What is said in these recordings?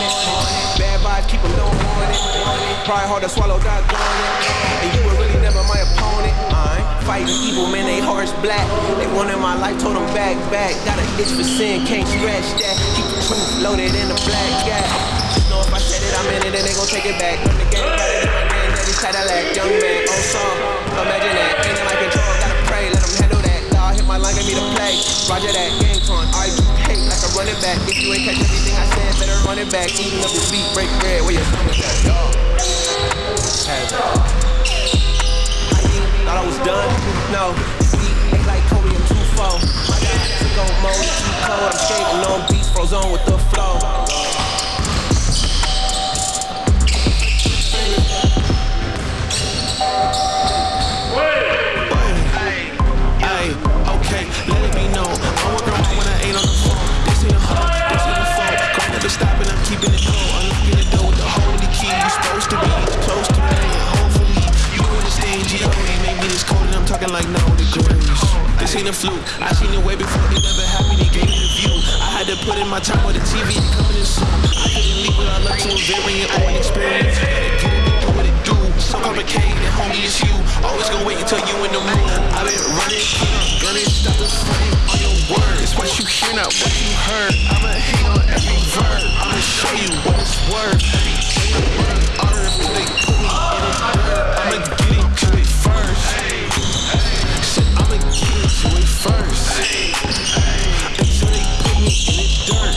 Bad vibes, keep them don't want it. Pride hard to swallow, gone it. And you were really never my opponent. I ain't fighting evil, man, they hearts black. They wanted my life, told them back, back. Got an itch for sin, can't scratch that. Keep the truth loaded in the black gap. Just know if I said it, I meant it, and they gon' take it back. From the game, got it in my name, daddy Cadillac. Young man, oh, old song, imagine that. Ain't in my control, gotta pray, let them handle that. God hit my line, give me the play. Roger that, game on, I a running back. If you ain't catch everything I said, better run it back. Eating up this beat, break bread, where your stomach at, dog? Thought I was done? No. Ain't like Kobe, I'm too far. My God, took on mode, too cold. I'm skating on beats, froze on with the flow. Ay, Ain't a fluke. I seen it way before it never happened. He gave me the view. I had to put in my time with the TV coming in soon. I couldn't leave without love to a variant or an experience. Gotta get it do what it do. So complicated, homie, it's you. Always gonna wait until you in the mood. I've been running, running, stop the frame on your words. What you hear, not what you heard. I'ma hate on every verb. I'ma show you what it's worth. Every day I work harder until they put me in the dirt. I'ma first. Until they put me in the dirt.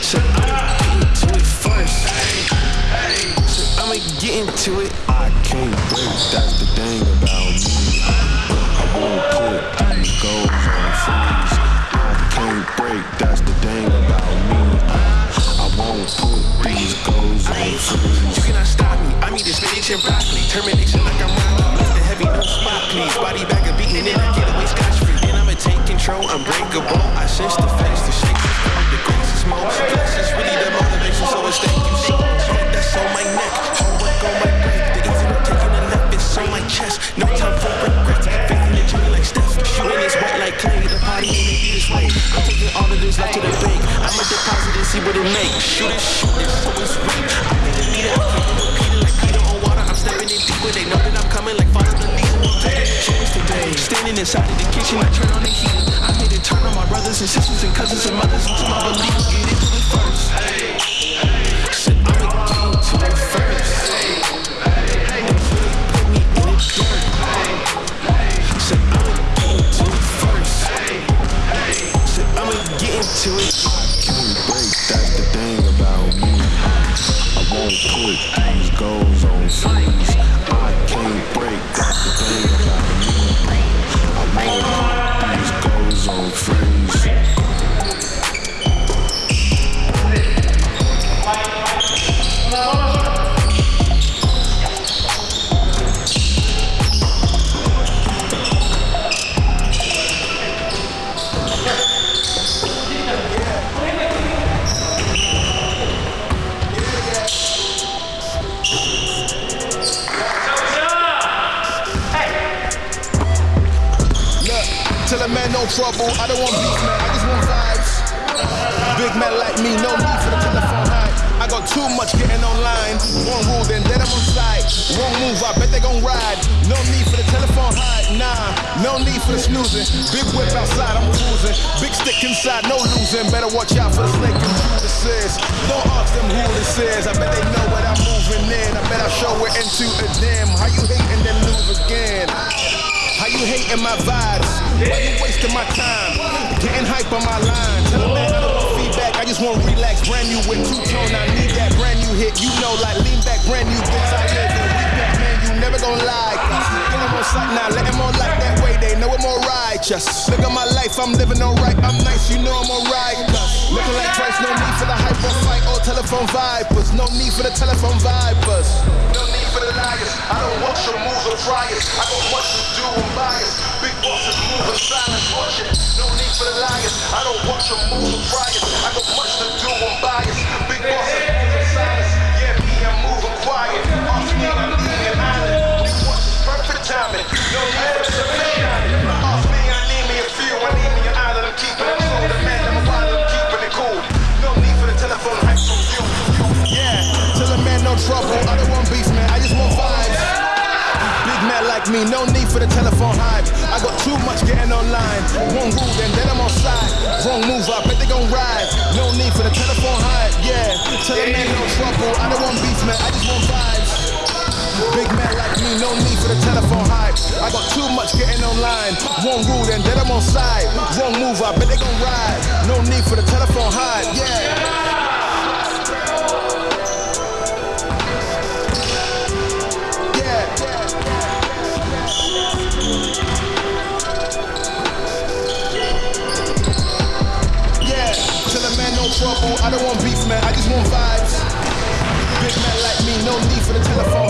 Shit, I'ma get into it first. Shit, I'ma get into it. I can't break, that's the thing about me. I won't put these goals on freeze. I can't break, that's the thing about me. I won't put these goals on freeze. You cannot stop me. I need the spinach and broccoli. Termination like I'm Rocky. The heavy, no spot, please. Body back a beating in. Control. Unbreakable. I sense the face, the shake, the the grace is smoke. This is really the motivation, so it's thank you so. That's on my neck. Hard work on my break. The easy no taking a left. It's on my chest. No time for regrets. Faith in the journey like Steph. Shooting is white like clay. The party ain't maybe this way. I'm taking all of this left to the bank. I'ma deposit and see what it makes. Shoot it, shoot it, so it's rain. I need it. I can't repeat it like Peter on water. I'm stepping in deeper. They know that I'm coming like father the leader. Standing inside of the kitchen, I turn on the heat. I made it turn on my brothers and sisters and cousins and mothers until my belief get into it first. Said I'ma get into it first. For the telephone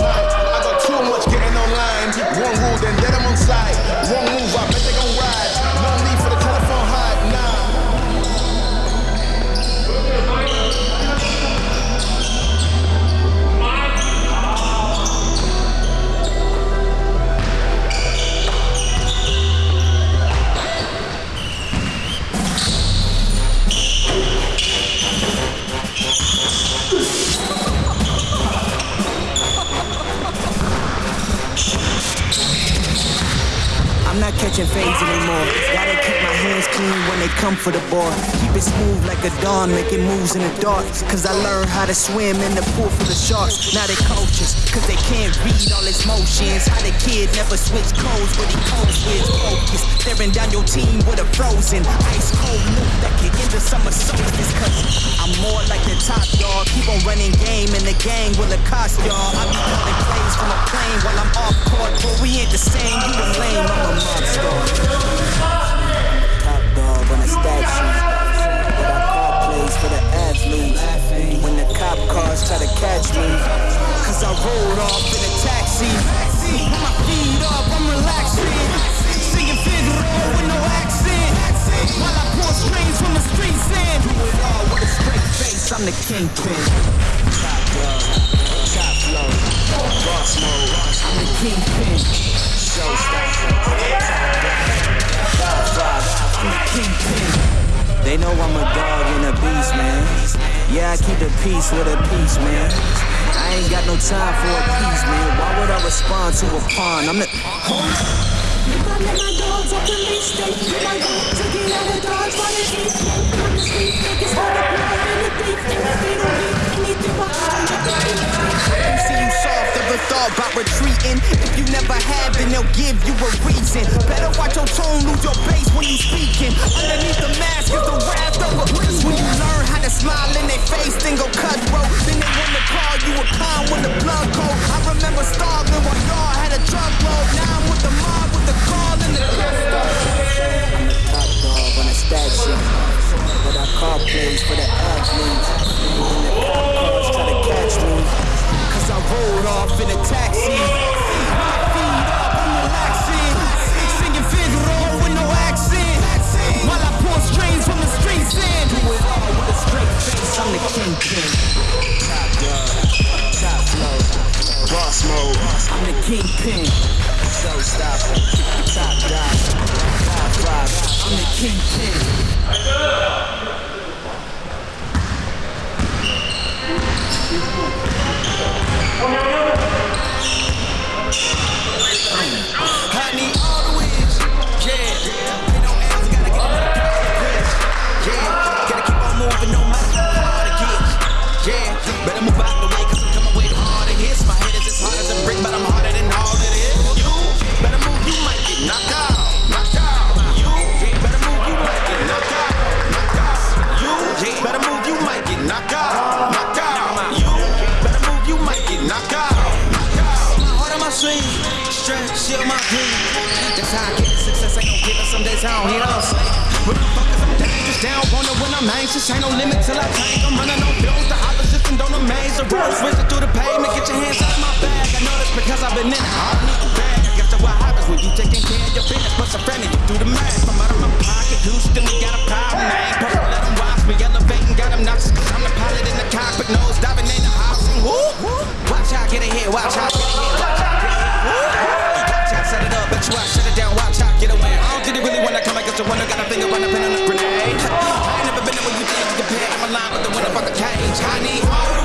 the ball. Keep it smooth like a dawn, making moves in the dark. Cause I learned how to swim in the pool for the sharks. Now they coaches, cause they can't read all his motions. How the kid never switch codes, but he codes with focus. Staring down your team with a frozen ice cold loop that can end the summer solstice. Cause I'm more like the top dog. Keep on running game and the gang will cost y'all. I be calling plays from a plane while I'm off court. But we ain't the same, you a lame, I'm a monster. Top dog a stat. But I call plays for the athletes. When the cop cars try to catch me. Cause I rolled off in a taxi. Put my feet up, I'm relaxing. Singing Figaro with no accent. While I pour from the streets in. Do it all with a straight face, I'm the kingpin. Top dog, top boss mode. I'm the kingpin. Showstopper. Top five, They know I'm a dog and a beast, man. Yeah, I keep the peace with a peace, man. I ain't got no time for a piece, man. Why would I respond to a pawn? I'm the. Thought about retreating? If you never have, then they'll give you a reason. Better watch your tone, lose your bass when you speaking. Underneath the mask is the wrath of a. When you learn how to smile in their face, then go. Then they wanna call you a when the blood cold. I remember starving while y'all had a drug load. Now I'm with the mob with the call and the gusto. I'm the top dog on a stat sheet. But I call plays for the athletes. When the cop cars try to catch me. Cause I rolled off in a taxi. My feet up, I'm relaxing. Singing Figaro with no accent. While I pour strings from the streets in. Do it all with a straight face, I'm the kingpin. Top dog, top flow, boss mode. I'm the kingpin. Showstopper, top dog, top five. I'm the kingpin. How I get the success. I don't give it. Some days I don't hear I'm. When I'm focused, I'm dangerous. Down, wonder when I'm anxious. Ain't no limit till I tank. I'm running on bills. The opposition don't amaze. The road switching through the pavement. Get your hands out of my bag. I know that's because I've been in it. I need the bag. I guess that's what happens when you taking care of your business. But some friendly, you do the math. I'm out of my pocket. Houston, we got a problem name. Purple, let them watch me elevating. Got them knocks. I'm the pilot in the cockpit. Nose diving in the house. Watch how I get it here. Watch how I get it here. Got a finger on the grenade. I ain't never been there when you think you compare. I'm aligned with the winner from the cage. I need all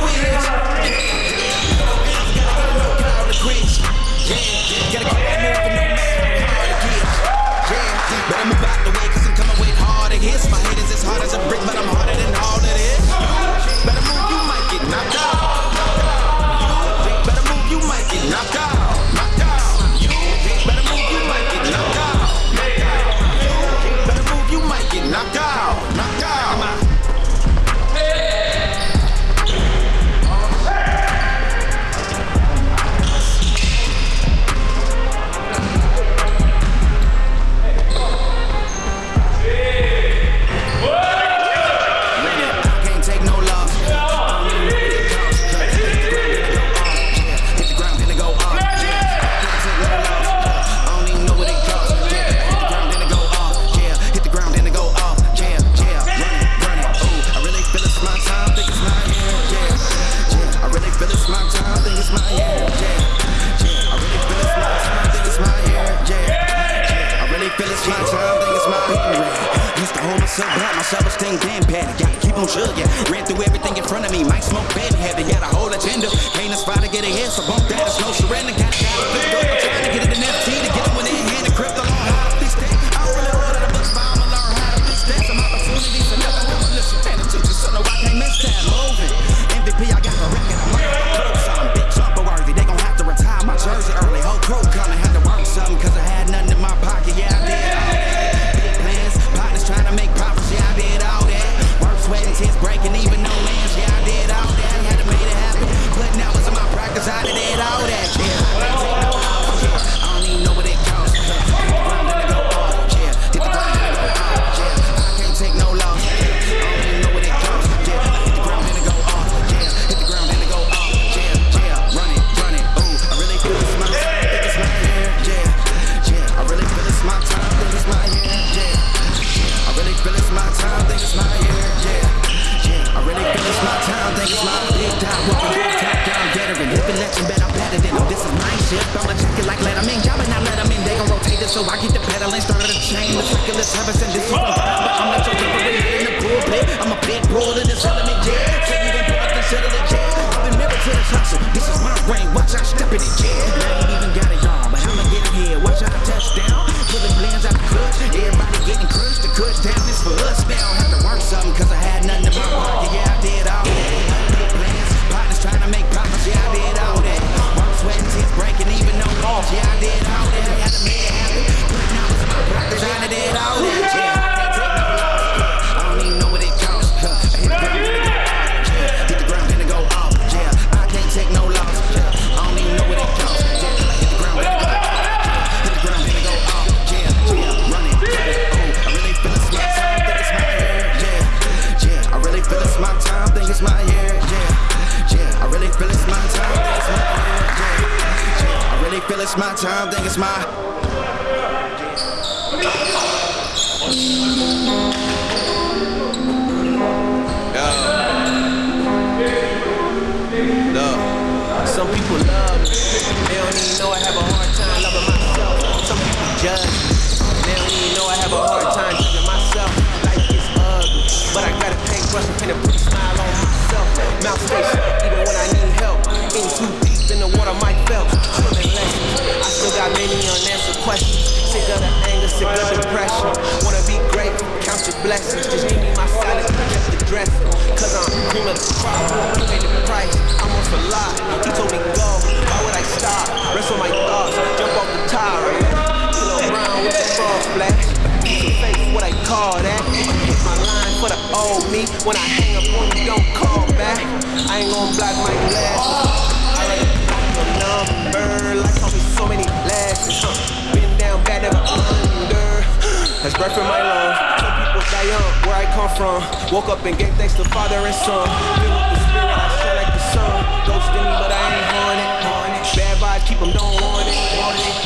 everything damn bad. Gotta keep on chugging. Yeah. Ran through everything in front of me. Might smoke bad heavy. Got a whole agenda. Can't aspire to get ahead, so bump that. It's no surrender. Got a I'm trying to get it in there.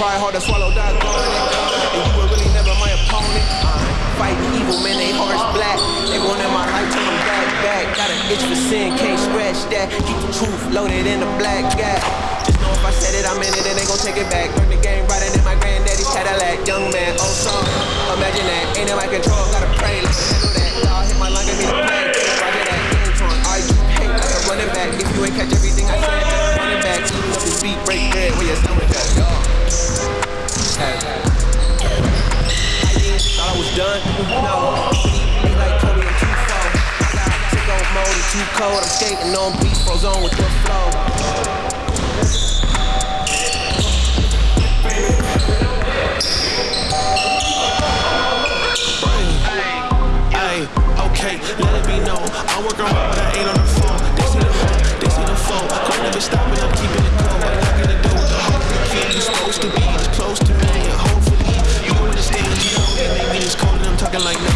Try hard to swallow that garlic. And you were really never my opponent. Uh, I'm evil, man, they hearts black. They want in my life, so I'm back, back. Got an itch for sin, can't scratch that. Keep the truth loaded in a black gap. Just know if I said it, I'm in it, and they gon' take it back. Learn the game riding in my granddaddy's Cadillac. Young man, old song, imagine that. Ain't in my control, gotta pray, let me handle that. Y'all hit my lung, and me the plan. Roger that, game torn. Are you hate like a running back? If you ain't catch everything I said, running back. Lose this beat, break bread with your stomach had. Thought I was done? No. Be like Kobe, I'm mode, too cold. I'm skating on beats, froze on with the flow. okay, let it be known. I work on my but ain't on the phone. They see the phone. they see the phone. I'm never stopping, I'm keeping it cold. I lock in the door with the supposed to be this close Make me this cold and I'm talking like no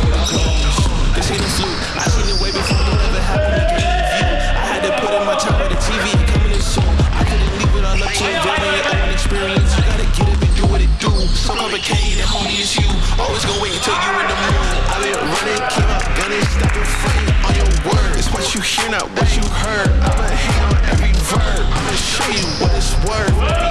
This hit is you. I seen it way before it ever happened again. I had to put in my time with the TV and coming in soon. I couldn't leave it all up to enjoying your own experience. You gotta get up and do what it do. So complicated, that homie is you. Always gonna wait until you in the mood. I've been running, came out stop stopping fighting on your word. It's what you hear, not what you heard. I'ma hang on every verb. I'ma show you what it's worth.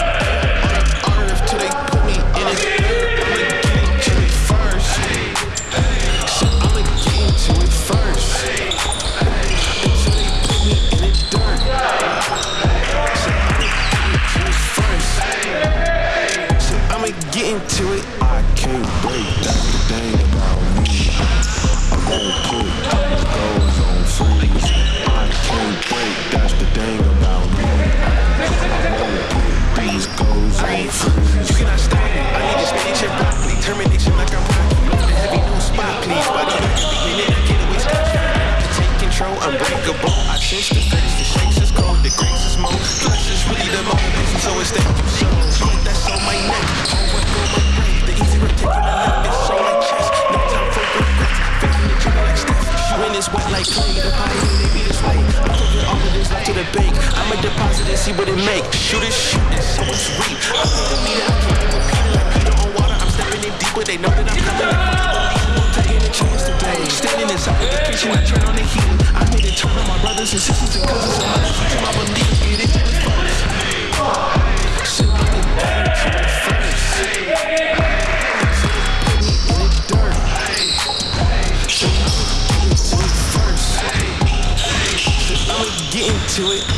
Deposit and see what it make. Shoot it, shoot it, so it's. I put the meter, I repeat it like Peter on water. I'm stepping in deeper, they know that I'm coming. I'm a chance. Standing inside the kitchen, I turn on the heat. I made it turn on my brothers and sisters and cousins my friends and my believers. Get it to the first. Sitting on the dirt, to the first. Put me in the dirt. So I'ma get into it.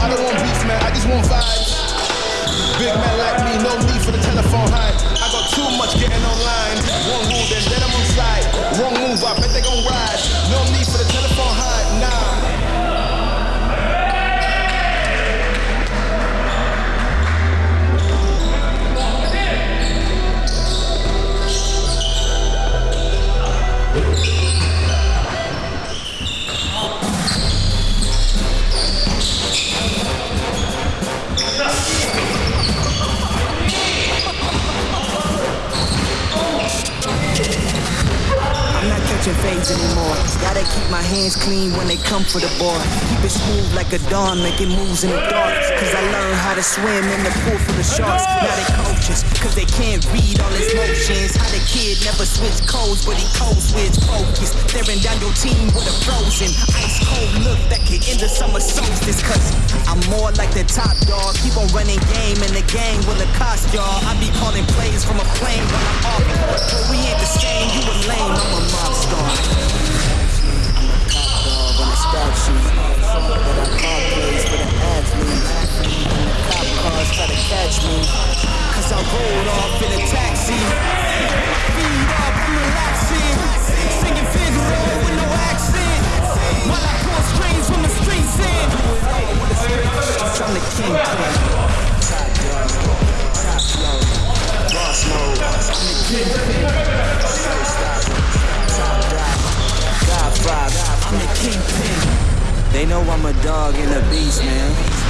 I don't want beef, man. I just want vibes. Big man like me, no need for the telephone hype. I got too much getting online. One rule, then let them on side. Wrong move, I bet they gon' ride. Anymore. Gotta keep my hands clean when they come for the ball. Keep it smooth like a dawn, making moves in the dark. Cause I learned how to swim in the pool for the sharks. Now they coaches, cause they can't read all his motions. How the kid never switch codes, but he code switch focus. Staring down your team with a frozen, ice cold look that could end the summer solstice. Cause I'm more like the top dog. Keep on running game and the game will cost y'all. I be calling plays from a plane when I'm off. But we ain't the same, you a lame, I'm a mob star. I'm a cop dog on a stat sheet. But I call plays for the athlete try to catch me. Cause I rolled off in a taxi. Up, relaxing. Singing with no accent. While I pull strings from the streets in. King. King. I'm the kingpin. They know I'm a dog and a beast, man.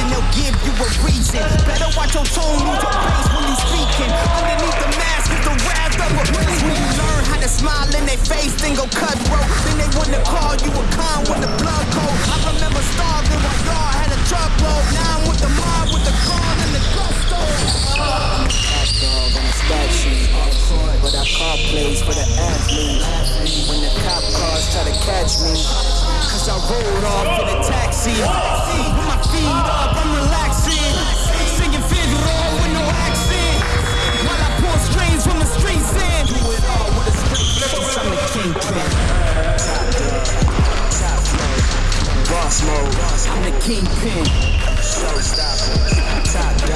then they'll give you a reason. Better watch your tone, lose your place when you speaking. Underneath the mask is the wrath of a prince. When you learn how to smile in their face, then go cutthroat. Then they wouldn't you a con when the blood cold. I remember starving while y'all had a truckload. Now I'm with the mob, with the con and the gusto. I'm a cat dog on a statue, but I call plays for the athletes when the cop cars try to catch me. Cause I rolled off in a taxi. With my feet up, I'm relaxing. Singing Figaro with no accent. While I pour strains from the streets in. Do it all with a straight face. I'm the kingpin. Top mode. Boss mode. I'm the kingpin. Showstopper. Top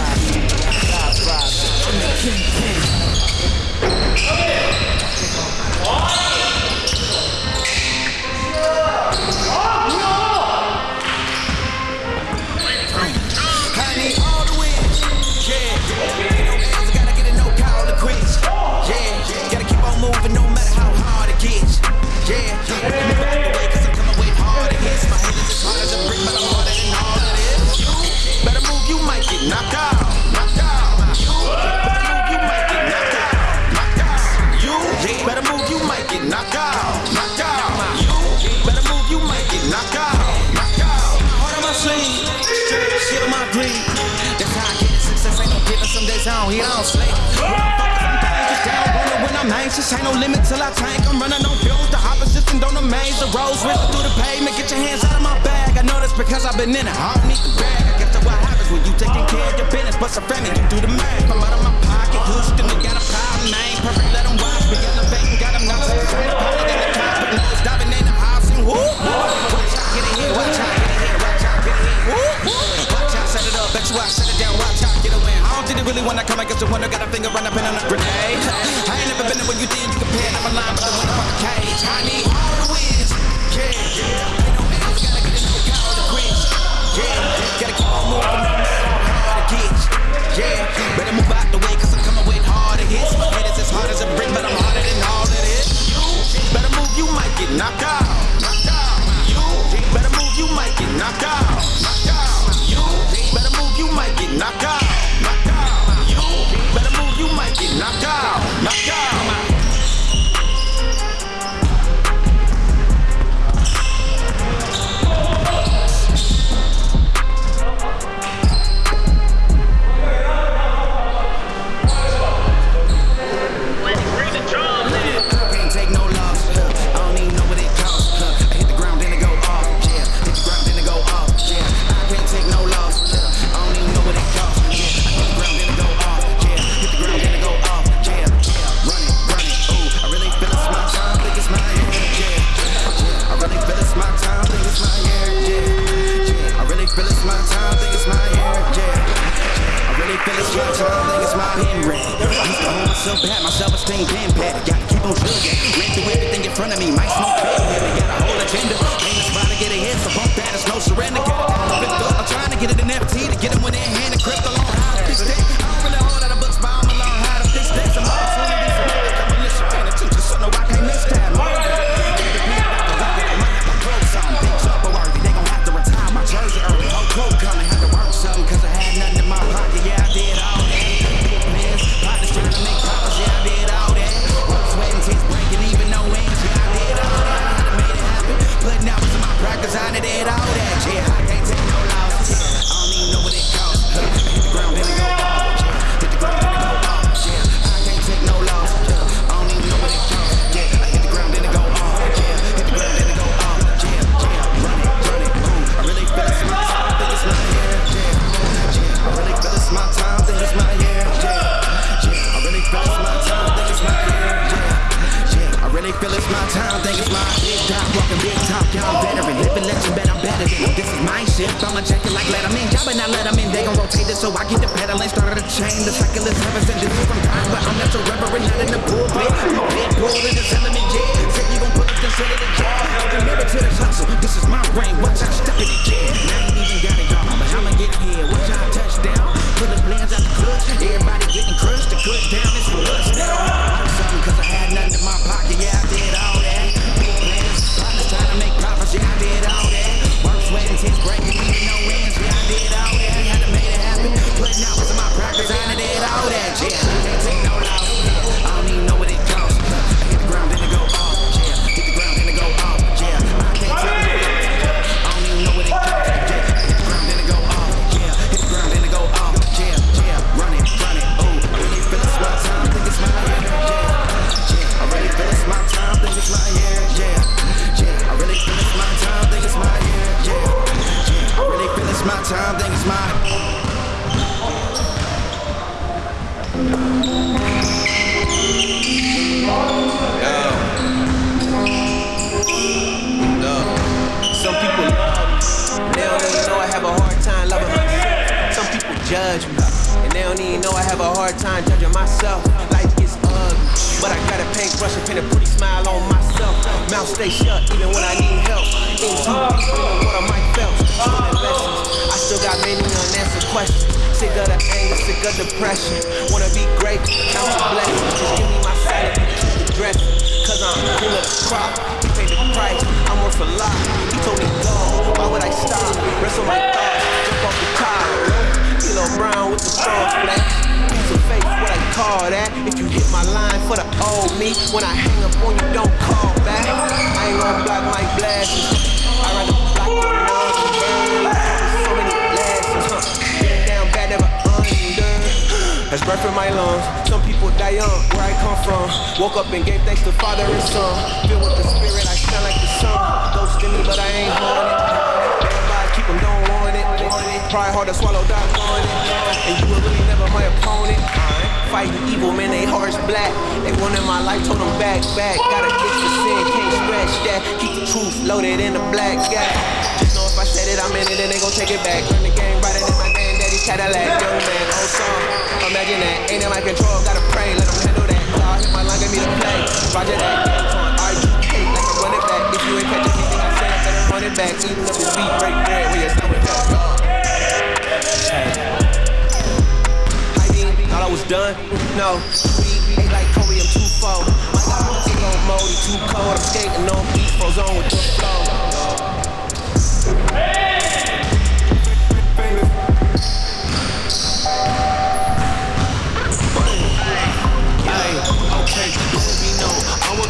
die young, where I come from. Woke up and gave thanks to Father and Son. Filled with the Spirit, I shine like the sun. Ghost in me, but I ain't haunted. Everybody keep 'em, don't want it. Try hard to swallow, die on it. And you were really never my opponent. Fighting evil, man, they hearts black. They wanted my life, told them back, back. Gotta itch for sin, can't scratch that. Keep the truth loaded in the black gap. Just know if I said it, I'm in it, and they gon' take it back. Run the game brighter than my granddaddy's Cadillac. Young man, old song. Imagine that, ain't in my control, gotta pray, let them handle that. Hit my line, me to play. Roger that, I'm back. Eating up beat, break bread, where you start with that. I mean, thought I was done. No, like Kobe, I'm too full. Mode, too cold. I'm skating on beat, froze on with the flow.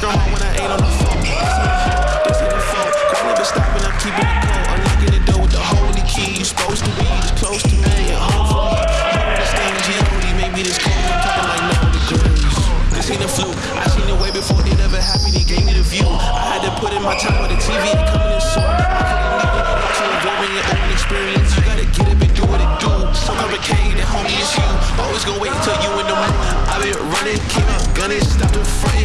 I'm when I ain't on the phone. This ain't the phone. Girl, never stopping, I'm keeping it cold. Unlocking the door with the holy key. You supposed to be this close to me and me. You understand G.O.D. Maybe this cold. I'm talking like no degrees. This ain't a fluke. I seen it way before it ever happened. He gave me the view. I had to put in my time with the TV ain't coming in soon. I couldn't leave it up to involving your own experience. You gotta get up and do what it do. So complicated, homie, it's you. Always gonna wait until you in the mood. I've been running, came out gunning, stopped and fronting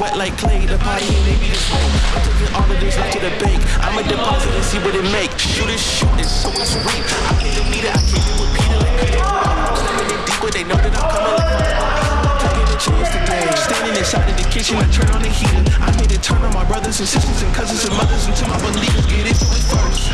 wet like clay. The party ain't maybe this way. I'm taking all of this right to the bank. I'ma deposit and see what it make. Shoot it, shoot it, so it's reap. I need a meter, I can't do repeat it like. I'm slamming it deep, but they know that I'm coming like taking a chance today. Standing inside of the kitchen, I turn on the heater. I made it turn on my brothers and sisters and cousins and mothers until my believers get it first.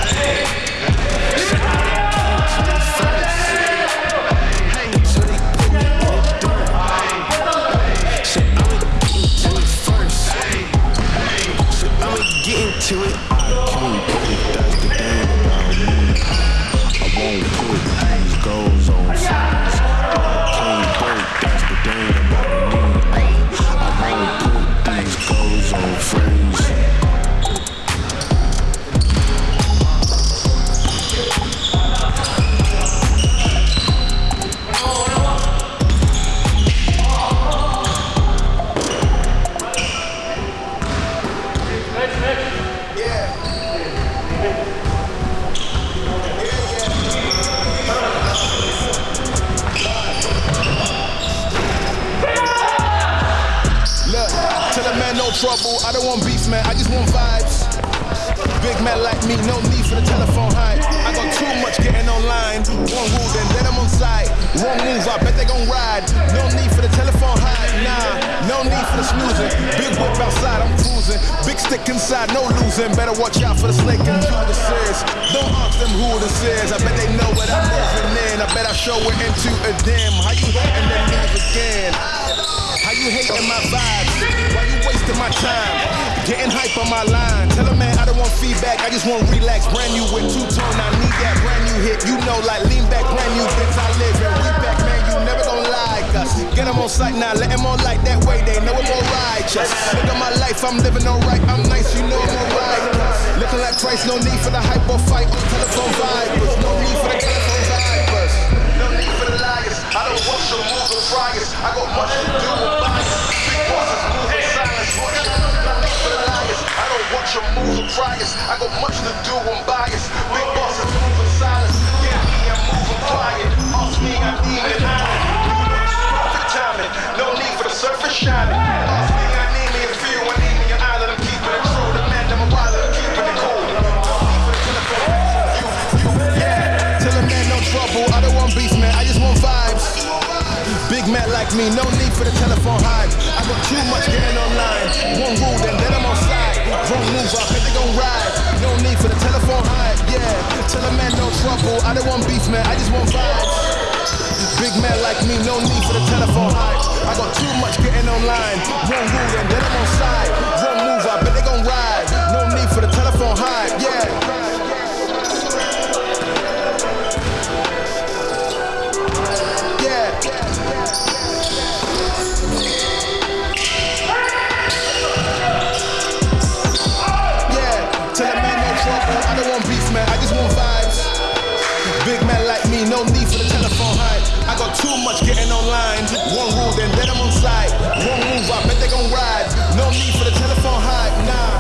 Too much getting online. One rule, then then I'm on side. One move, I bet they gon' ride. No need for the telephone hype, nah.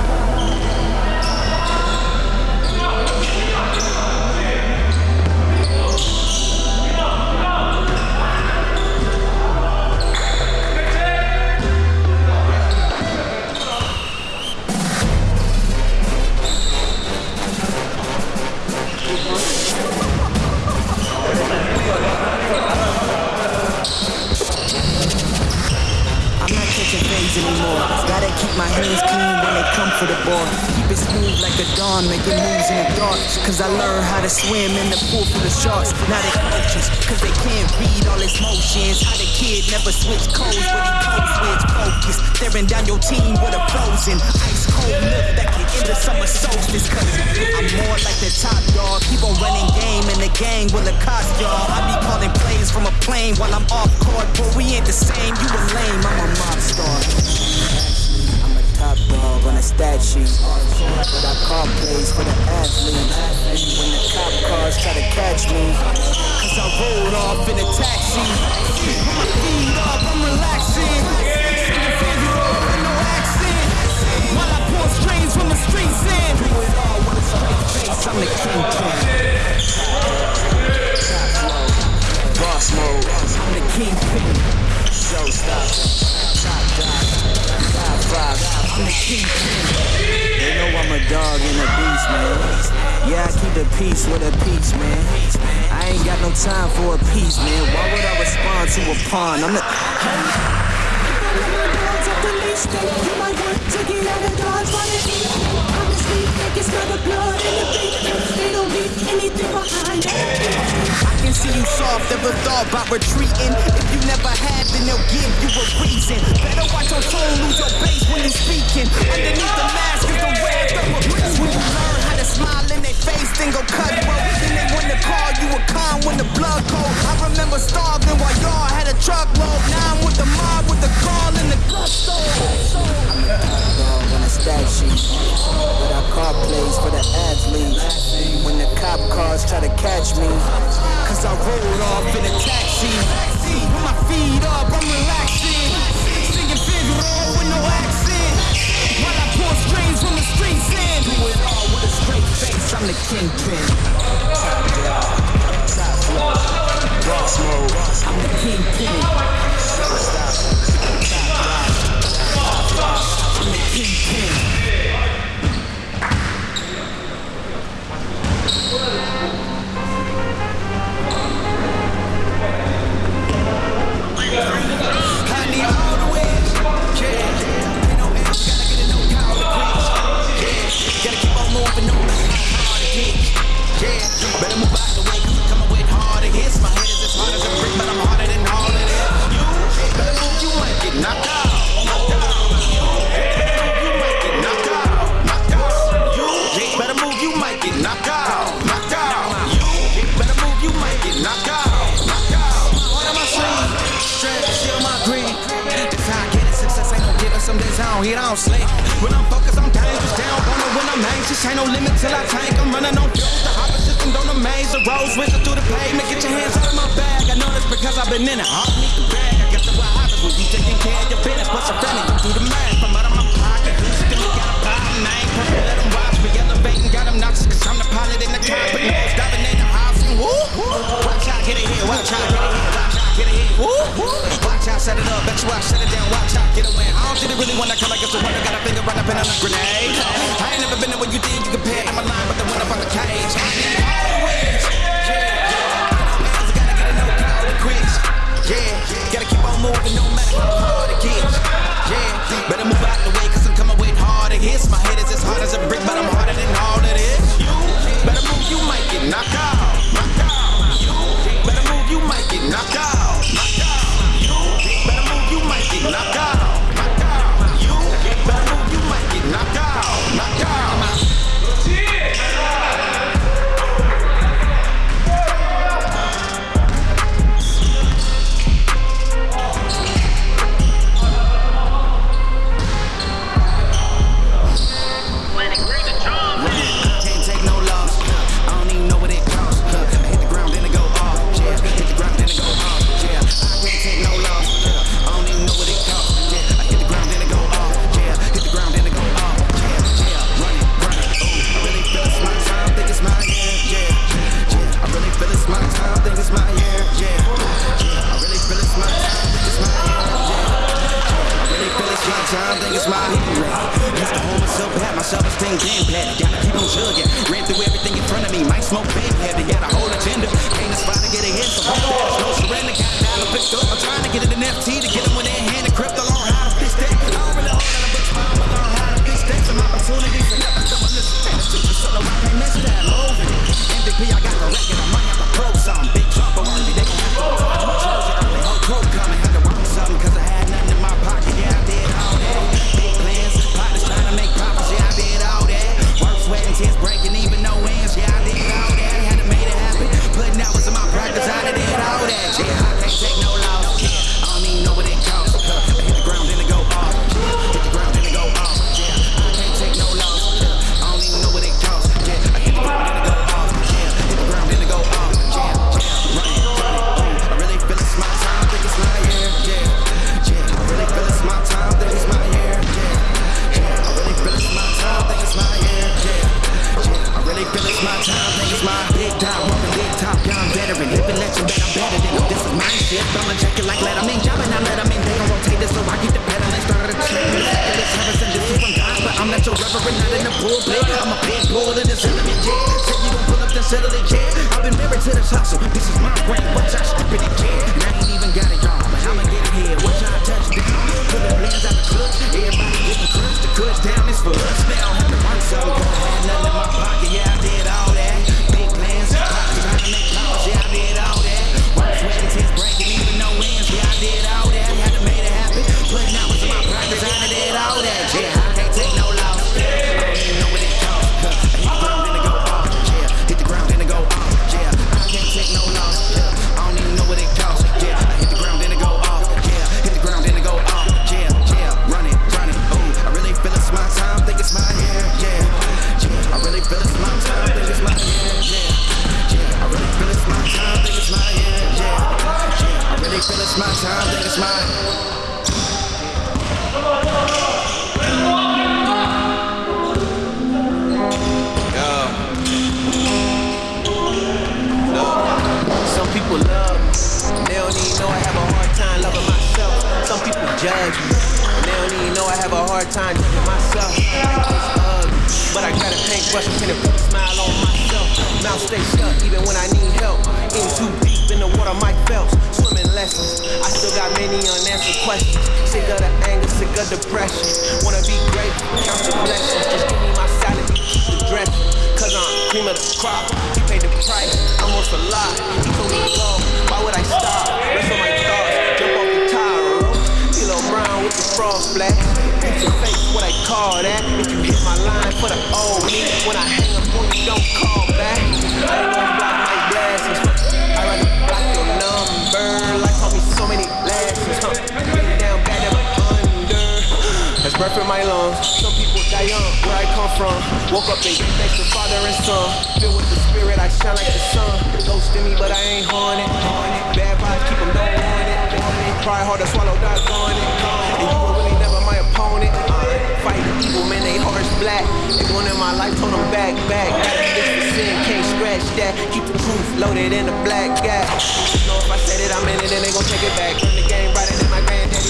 Anymore. Gotta keep my hands clean when they come for the ball. Keep it smooth like the dawn, making moves in the dark. Cause I learned how to swim in the pool full of sharks. Now they coaches, cause they can't read all his motions. How the kid never switch codes, but he code switch focus. Staring down your team with a frozen cold end the summer solstice. Cause I'm more like the top dog. Keep on running game in the gang with a cost, y'all. I be calling plays from a plane while I'm off court. But we ain't the same, you a lame, I'm a mob star. I'm a top dog on a stat sheet. But I call plays for the athletes. When the cop cars try to catch me. Cause I rolled off in a taxi. Put my feet up, I'm relaxing. I'm the kingpin. Boss mode, I'm the kingpin. Showstopper. Top dog. Top five. I'm the kingpin. They know I'm a dog and a beast, man. Yeah, I keep the peace with a peace, man. I ain't got no time for a peace, man. Why would I respond to a pawn? I'm the. You might want to get out of dodge it's eat. Think it's not the blood in the beat. They don't need anything behind. I can see you soft, ever thought about retreating. If you never had, then they'll give you a reason. Better watch your tone, lose your bass when you speaking. Underneath the mask is the red double breeze. When you learn how to smile in their face, then go cut bro. Then they wanna call you a con when the blood cold. I remember starving while y'all had a truckload. Now I'm with the mob with the call and the gusto. Stat sheet. But I call plays for the athletes. When the cop cars try to catch me. Cause I rolled off in a taxi. Put my feet up, I'm relaxing. Singing Figaro with no accent. While I pour strings from the streets in. Do it all with a straight face, I'm the kingpin. Top dog, top flow. Boss mode, 可以呀。Breath in my lungs. Some people die young, where I come from. Woke up and gave thanks to father and son. Filled with the spirit, I shine like the sun. Ghost in me, but I ain't haunted. Bad vibes, keep them don't want it. Try hard to swallow, die gone it. And you were really never my opponent. Uh, fight evil, man, they hearts black. They one in my life, told them back, back. This for sin, can't scratch that. Keep the truth loaded in the black gap. Know if I said it, I'm in it, then they gon' take it back. Run the game granddaddy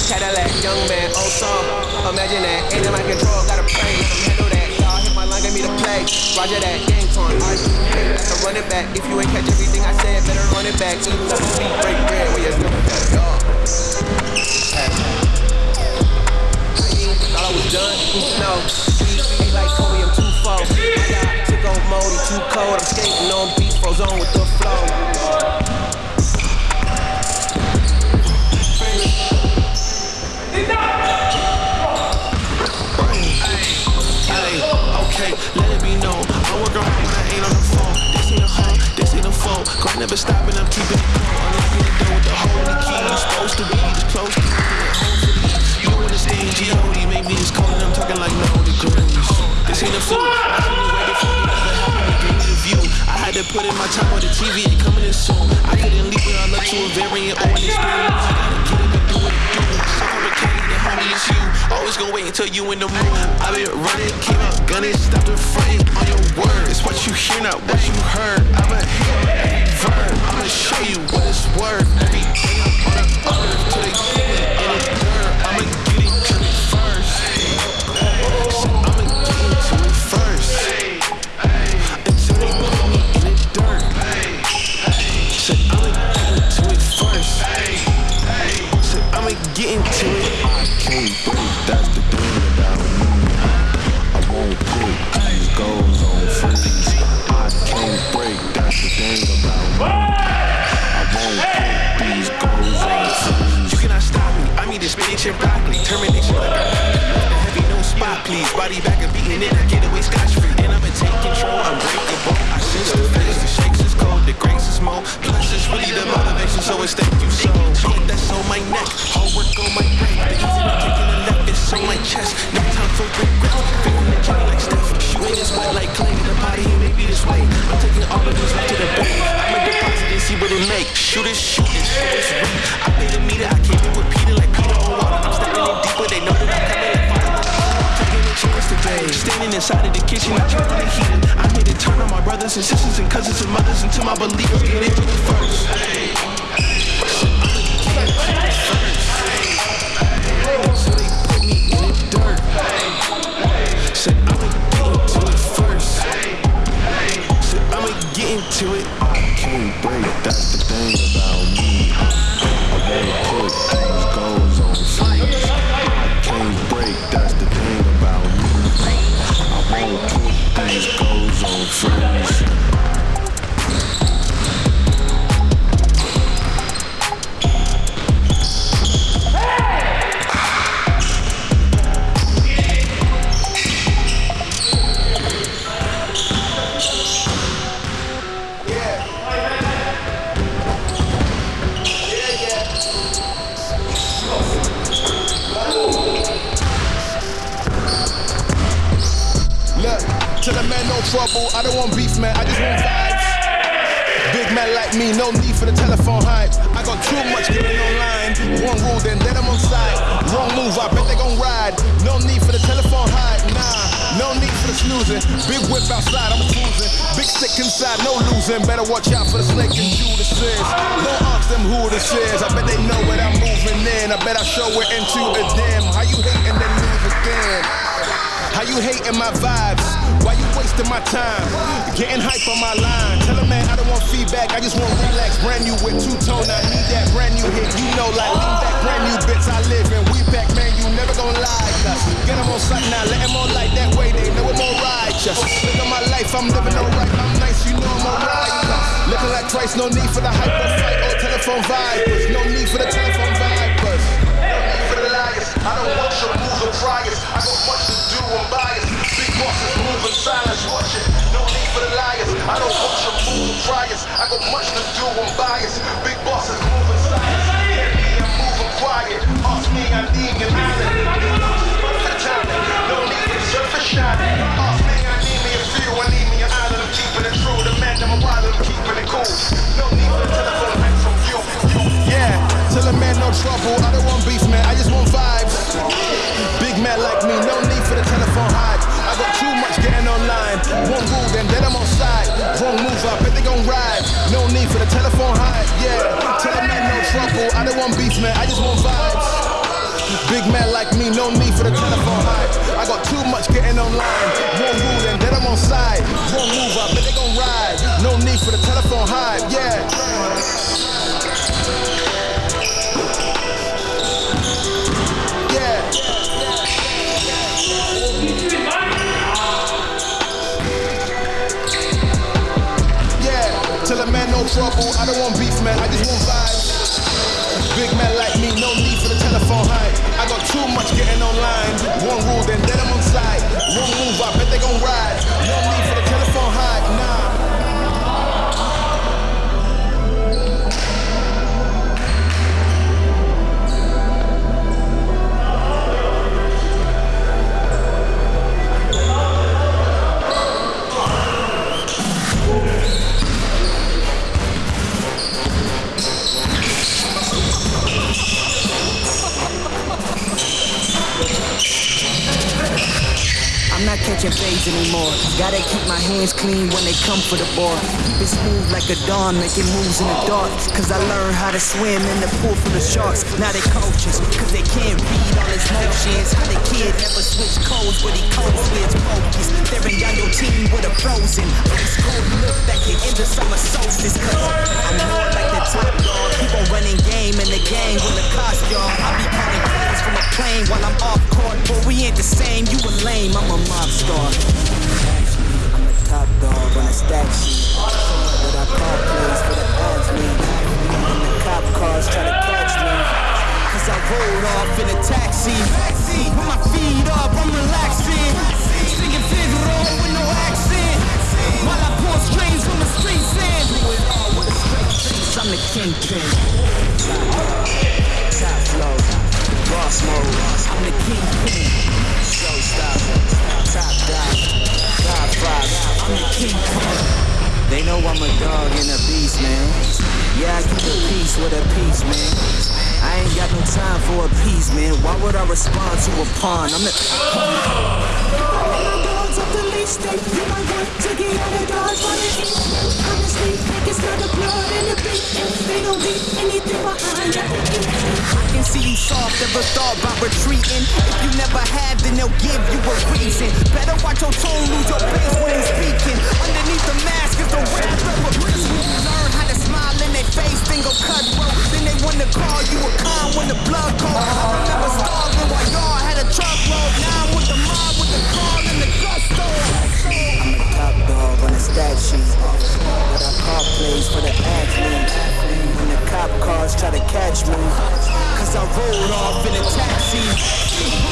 Cadillac. Young man, old song, imagine that. Ain't in my control, gotta pray, handle that. Y'all hit my line, get me to play. Roger that, game torn, I to run it back. If you ain't catch everything I said, better run it back. Eat up the beat, break bread, we just never got it all. Thought I was done? No. Be like Kobe, I'm too far. I got took on moldy, too cold. I'm skating on beats, froze on with the flow. Grind never stopping, I'm keeping it cold. Unlocking the door with the holy key. You supposed to be this close to me. You don't understand, G.O.D. Make me this cold and I'm talking like no degrees. This ain't a fluke. I seen it way before me. Never happened to the view. I had to put in my time on the TV and coming in soon. I couldn't leave without look to a variant or an experience. I gotta get it Always gonna wait until you in the mood. I been running, came out gunning, stopped the fronting on your word. It's what you hear, not what you heard. I'ma hear every verb. I'ma show you what it's worth. Every day I'm on the earth till they like a heavy, no spot, please. Body back and beating it. I get away scotch free. And I'ma take control. I'm breakable. I sense the phase. The shakes is cold. The grace is more. Plus, it's really the motivation. So it's thank you so. Put that's on my neck. Hard work on my brain. The easy kicking the left. It's on my chest. No time for regret. Feeling the journey like Steph. Shooting this wet like clay. The body maybe this way. I'm taking all of right to the bank. I'ma deposit and see what it make. Shoot it, shoot it, shoot it. I pay the meter. I inside of the kitchen, I turn on the heat. I'm here to turn on my brothers and sisters and cousins and mothers until my believers get into it first. Me, no need for the telephone hype. I got too much getting online. One rule, then let them on side. Wrong move, I bet they gon' ride. No need for the telephone hype, nah. No need for the snoozing. Big whip outside, I'm a cruising. Big stick inside, no losing. Better watch out for the snake and Judas is. Don't ask them who this is. I bet they know what I'm moving in. I bet I show it into a dim. How you hating then lose again? How you hating my vibes? Why you wasting my time? Getting hype on my line. Tell a man I don't want feedback, I just want relax. Brand new with two tone, I need that brand new hit. You know, like lean back, brand new bits I live in. We back, man, you never gonna lie. Cause get them on sight now, let them on like that way. They know I'm all righteous. Look at my life, I'm living alright. I'm nice, you know I'm alright. Looking like Christ, no need for the hype or fight or telephone vibers. No need for the telephone vibers. No need for the liars. I don't watch your moves or priors. I got much born biased. Big bosses moving silence, watching. No need for the liars. I don't want your moving priors. I got much to do, I'm biased. Big bosses moving silence. Hear me, I'm moving quiet. Ask me, I need an island. No need for surface shining. Ask me, I need me a few. I need me an island. I'm keeping it true. The man, I'm a wild, I'm keeping it cool. No need for telephone, from you. Yeah the time trouble, I don't want beef, man, I just want vibes. Big man like me, no need for the telephone hype. I got too much getting online. One rule, then then I'm on side. Wrong move, I bet they gon' ride. No need for the telephone hype, yeah. Tell a man no trouble, I don't want beef, man, I just want vibes. Big man like me, no need for the telephone hype. I got too much getting online. One rule, and then I'm on side. Wrong move, I bet they gon' ride. No need for the telephone hype. Yeah. No trouble. I don't want beef, man. I just want vibes. Big man like me, no need for the telephone hype. I got too much getting online. One rule, then I'm on side. One move, I bet they gon' ride. Catching fades anymore. Gotta keep my hands clean when they come for the ball. Keep it smooth like a dawn, making moves in the dark. Cause I learned how to swim in the pool full of sharks. Now they coaches, cause they can't read all his motions. How the kid never switch codes, but he codes with. Staring down your team with a frozen ice cold look that can end the summer solstice. Cause I'm more like the top dog. Keep on running game in the game the cost y'all. I be calling plays from a plane while I'm off court. But we ain't the same, you a lame, I'm a mob star. I'm a top dog on a stat sheet. But I call plays for the athlete. And the cop cars try to catch me. Cause I rolled off in a taxi. With my feet up, I'm relaxing. Singing Figaro with no accent. While I pour strings from the streets in. Do it all with a straight face. I'm the kingpin. Top flow, boss mode. I'm the kingpin. Showstopper, They know I'm a dog and a beast, man. Yeah, I keep a peace with a piece, man. I ain't got no time for a piece, man. Why would I respond to a pawn? I'm the they do my work to get out of dodge while they eat. Honestly, think it's not the blood in the beat. If they don't leave anything behind, they. I can see you soft, ever thought about retreating. If you never have, then they'll give you a reason. Better watch your tone, lose your pace when you speaking. Underneath the mask is the wrath of a beast. Learn how to smile in their face, then go cutthroat. Then they wanna call you a con when the blood cold. I remember starving while y'all had a truckload. Now I'm with the mob, with the call and the gusto. On a stat sheet. But I call plays for the athlete. When the cop cars try to catch me. Cause I rolled off in a taxi.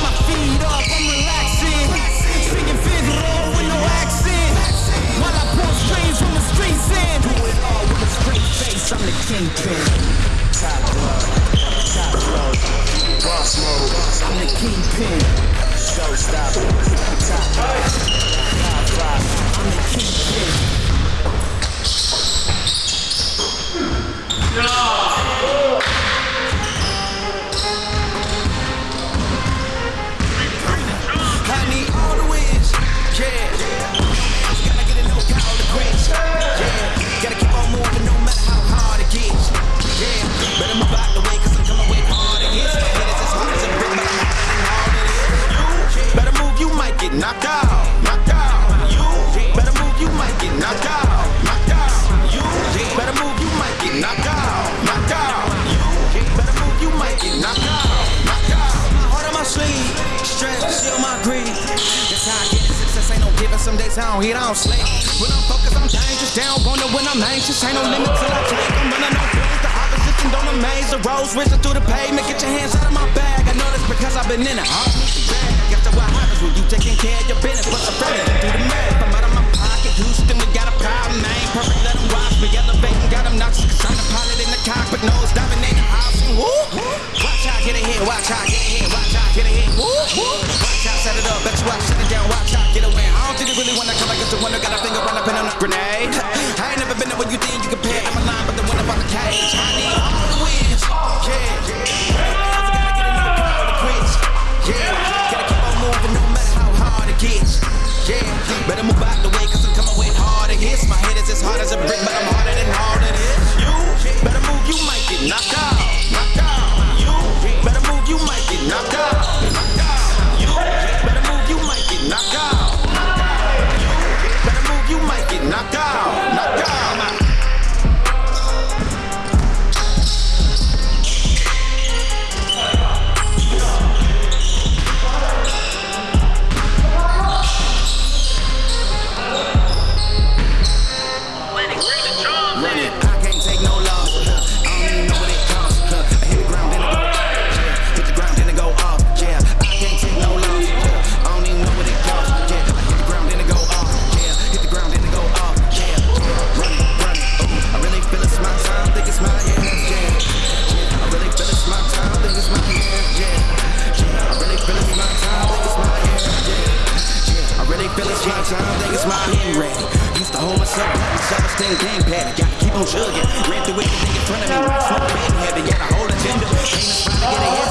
My feet up, I'm relaxing. Speaking Figaro with no accent. While I pour strings from the streets in. Do it all with a straight face, I'm the kingpin. Top dog, top flow, boss mode. I'm the kingpin. I Some days I don't hit, I don't sleep. When I'm focused, I'm dangerous. Down, wonder when I'm anxious. Ain't no limit till I take. I'm running on pills. The opposition don't amaze. The roads racing through the pavement. Get your hands out of my bag. I know this because I've been in it. Don't need to brag. I that's what happens when you taking care of your business. What's I'm friendly. Do the math. I'm out of my pocket. Houston, we got a problem. I ain't perfect. Let them watch me. Elevating, got them knocks. Cause I'm the pilot in the cockpit. Nose diving in. Watch out, get it here. Watch out, get it here. Watch out, get it here. Watch out, set it up. Bet you watch, shut it down. Watch out, get away. I don't think they really wanna come back up to one. Got a finger run up and on a grenade. I ain't never been to what you think you compare. I'm a line, but the one about the cage. I need all the wins. Yeah. yeah. I gotta get enough power to quit. Yeah. Gotta keep on moving no matter how hard it gets. Yeah. Better move out the way, cause I'm coming with hard. Hits my head is as hard as a brick, but I'm I'm jugging. Ran through everything in front of me. Right from bed heavy. Got a whole agenda. Ain't a spot to get ahead.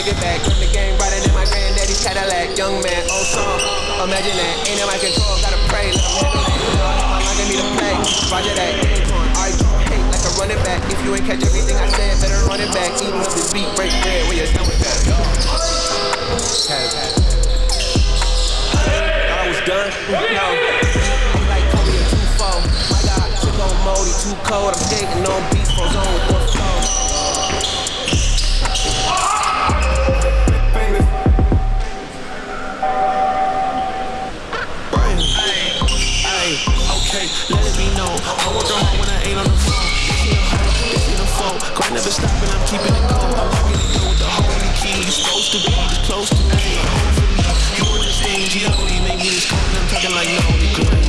Take it back. Run the game riding in my granddaddy's Cadillac. Young man, oh, old song. Imagine that. Ain't in my control, gotta pray. Let him handle that. Logging me to play. Roger that. Unicorn. I hate like a running back. If you ain't catch everything I said, better run it back. Even up this beat, break bread when you're done with that. Yo. I was done. No. Like Kobe a 2-4. My God, took on Moldy, too cold. I'm skating on beats, frozen with one stop stopping, I'm keeping it cold. I'm rocking it with the holy key. You supposed to be this close to me. Hopefully, you understand make me it's cold, I'm talking like no regrets.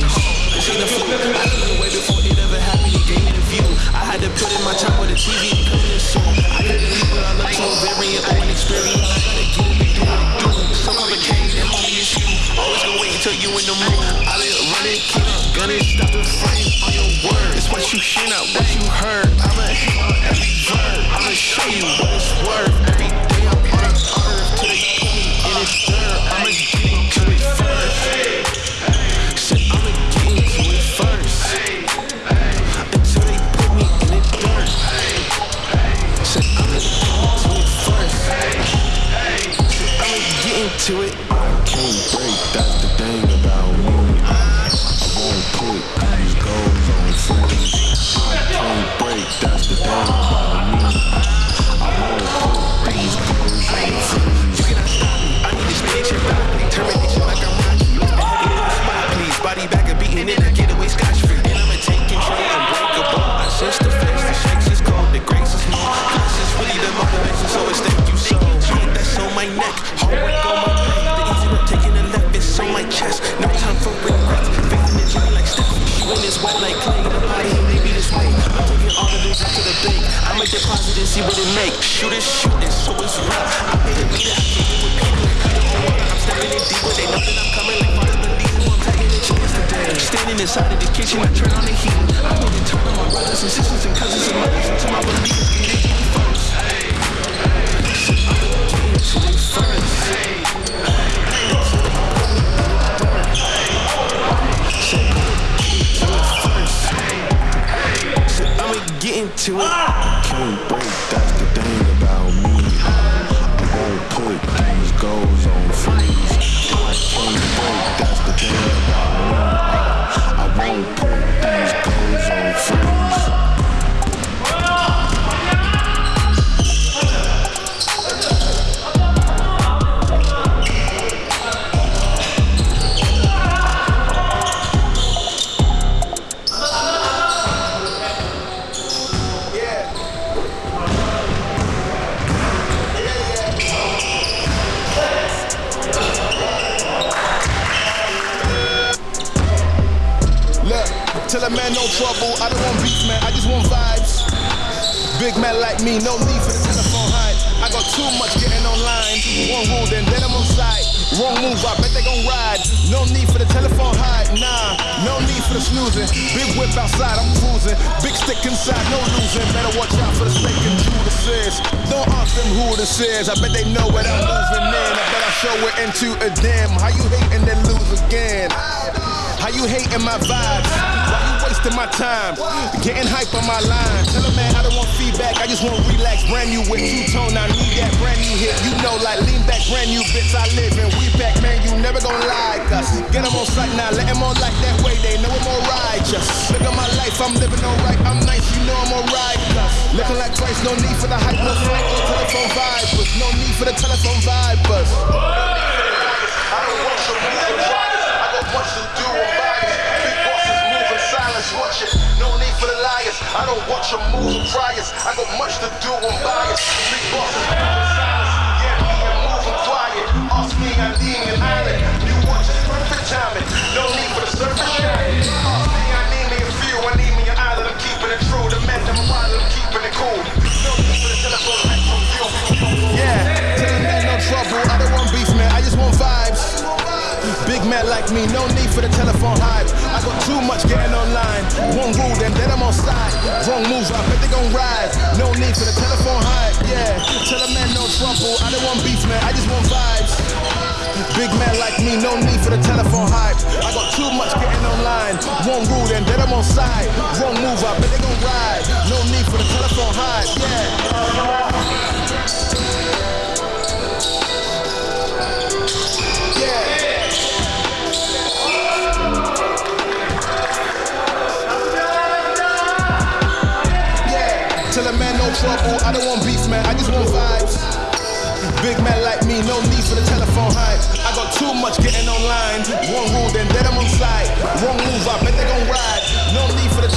This ain't a fluke. I knew it way before it ever happened. He gave me the view. I had to put in my time with the TV and come this soon. I couldn't leave what I love to a very own experience. I gotta get it, do it, do it. Some other came and homie is you. Always gonna wait until you in the mood. I been running, keep gunning, stop in front on your word. It's what you hear, not what you heard. I'm a Hey. See what it make. Shoot it, shoot it, so it's. I made a beat, I do with people. I'm stepping in they know that I'm coming like fathers believe I'm a chance today. Standing inside of the kitchen, I turn on the heat. I made it turn on my brothers and sisters and cousins and mothers until my believers get it first. So I'm. So I'ma get into it. Can't break, that's the thing about me. I won't put these goals tell man no trouble. I don't want beef, man. I just want vibes. Big man like me, no need for the telephone hype. I got too much getting online. One rule, then then on site. Wrong move, I bet they gon' ride. No need for the telephone hype, nah. No need for the snoozing. Big whip outside, I'm cruising. Big stick inside, no losing. Better watch out for the snake and Judas is. Don't ask them who this is. I bet they know what I'm moving in. I bet I show it into a dim. How you hating then lose again? How you hating my vibes? Wasting my time? Getting hype on my line. Tell a man I don't want feedback. I just want to relax. Brand new with two tone. I need that brand new hit. You know, like lean back, brand new bits I live in. We back, man. You never gonna like us. Get them on sight now. Let them on like that way. They know I'm all righteous. Look at my life. I'm living alright. I'm nice. You know I'm alright. Looking like Christ. No need for the hype. No flight. No telephone vibers. No need for the telephone vibers. I don't want your riders. I got much to do on bias. Silence. Watch it. No need for the liars. I don't watch your moves and priors. I got much to do on bias. Big bosses. Yeah, me and moving quiet. Ask me, I lean an island. You watch it, perfect. No need for the surface. Ask me, I need me a few. I need me an island. I'm keeping it true. The man, I'm wild. I'm keeping it cool. No need for the telephone. Yeah, tell the man no trouble. I don't want beef, man. I just want vibes. Big man like me, no need for the telephone hype. Got too much getting online. One rule, then then I'm on side. Wrong move, I bet they gon' ride. No need for the telephone hype. Yeah, tell a man no trouble. I don't want beef, man. I just want vibes. Big man like me, no need for the telephone hype. I got too much getting online. One rule, then then I'm on side. Wrong move, I bet they gon' ride. No need for the telephone hype. Yeah. Trouble. I don't want beef, man. I just want vibes. Big man like me, no need for the telephone hype. I got too much getting online. One rule, then then I'm on side. Wrong move, I bet they gon' ride. No need for the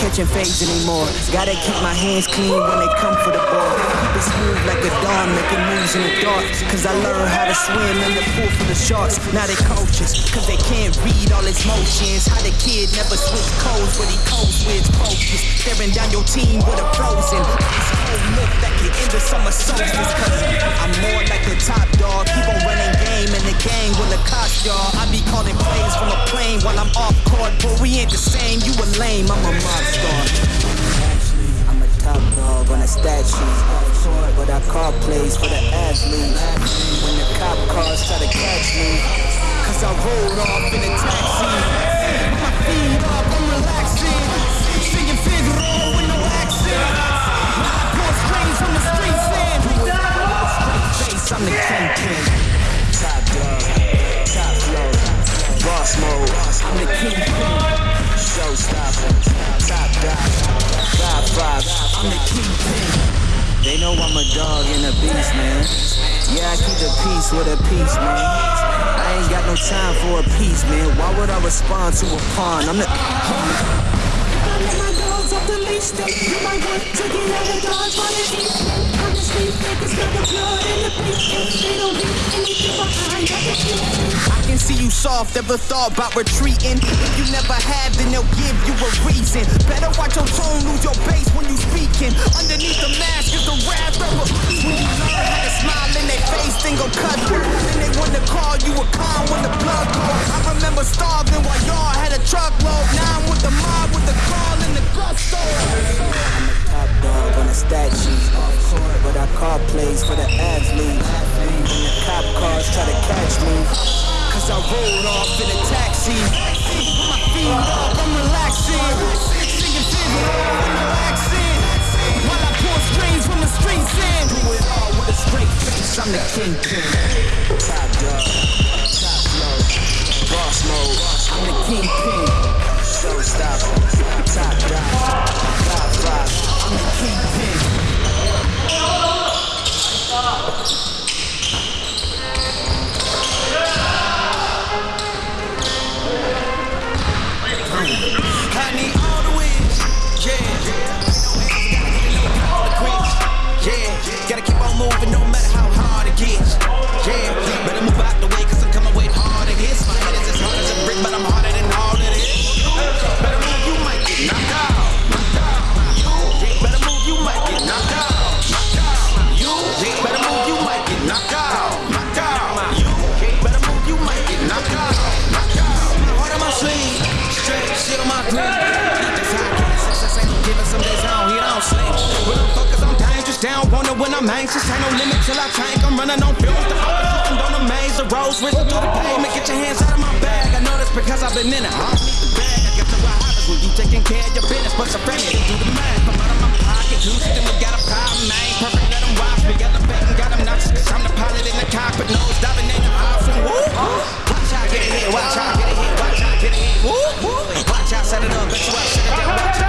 catching fades anymore. Gotta keep my hands clean when they come for the ball. Keep it smooth like a dawn, making moves in the dark. Cause I learned how to swim in the pool for the sharks. Now they coaches, cause they can't read all his motions. How the kid never switch codes, but he codes with focus. Staring down your team with a frozen. Ice cold look that can end the summer solstice. Cause I'm more like the top dog. Keep on running game in the gang with a cost, y'all. I be calling plays from a plane while I'm off court. But we ain't the same, you a lame, I'm a mob I'm a top dog on a stat sheet. But I call plays for the athletes. When the cop cars try to catch me, cause I rolled off in a taxi. My feet up, I'm relaxing. Singing Figaro with no accent. My voice strings from the streets. Face, I'm the kingpin. Top dog, top flow, boss mode. I'm the kingpin. Showstopper, top dog, top five. I'm the kingpin. They know I'm a dog and a beast, man. Yeah, I keep the peace with a peace, man. I ain't got no time for a piece, man. Why would I respond to a pawn? I'm the. I let my dogs off the leash, they do my work to get out of dodge while they eat. I can see you soft, ever thought about retreating. If you never have, then they'll give you a reason. Better watch your tone, lose your base when you speaking. Underneath the mask is the wrath of a When you learn how to smile in their face, then go cut through. Then they wanna call you a con when the blood goes. I remember starving while y'all had a truckload. Now I'm with the mob with the call in the drugstore. On a stat sheet. But I call plays for the athletes. When the cop cars try to catch me. Cause I rolled off in a taxi. My feet up, I'm relaxing. Singing accent. While I pour strings from the streets in. It all with a straight face, I'm the kingpin. I'm anxious. Ain't no limit till I tank. I'm running on fumes. The focus looking down the maze. The roads racing through the pavement. Get your hands out of my bag. I know that's because I've been in it. I don't need the bag. I got to what happens when you taking care of your business. But some friends do the math. I'm out of my pocket. Juicy, then we got a problem. Ain't perfect. Let them watch me. Elevating, got them nuts. Cause I'm the pilot in the cockpit. Nose diving in the option. Woo! Watch out, get it here. Watch out, get it here. Watch out, get it here. Woo! Watch out, set it up. Up, set it down. Watch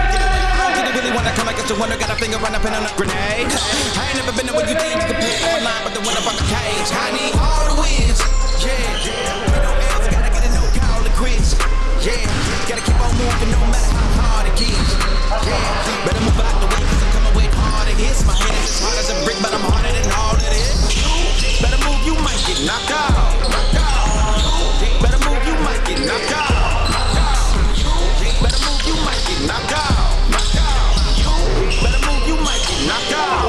wanna come against the wonder, got a finger run up in on a grenade. I ain't never been there where you think you can play on line, but the one up on the cage. I need all the wins, yeah. With no L's, gotta get a no call to quits, yeah. Gotta keep on moving no matter how hard it gets, yeah. Better move out the way, cause I'm coming with hard it is. My head is hard as a brick, but I'm harder than all it is. Better move, you might get knocked out. Knocked out. Better move, you might get knocked out. Knocked out. Better move, you might get. Knocked out. Knocked out.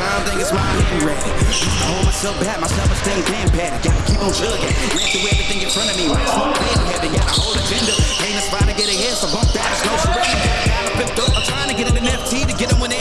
Time, think it's my hand ready. I hold myself back, my self-esteem bad. I gotta keep on chugging. Ran through everything in front of me, right smoke clear heavy. Got a whole agenda. Ain't aspire to get ahead, so bump that, it's no surrender. A I'm trying to get an NFT to get them when they're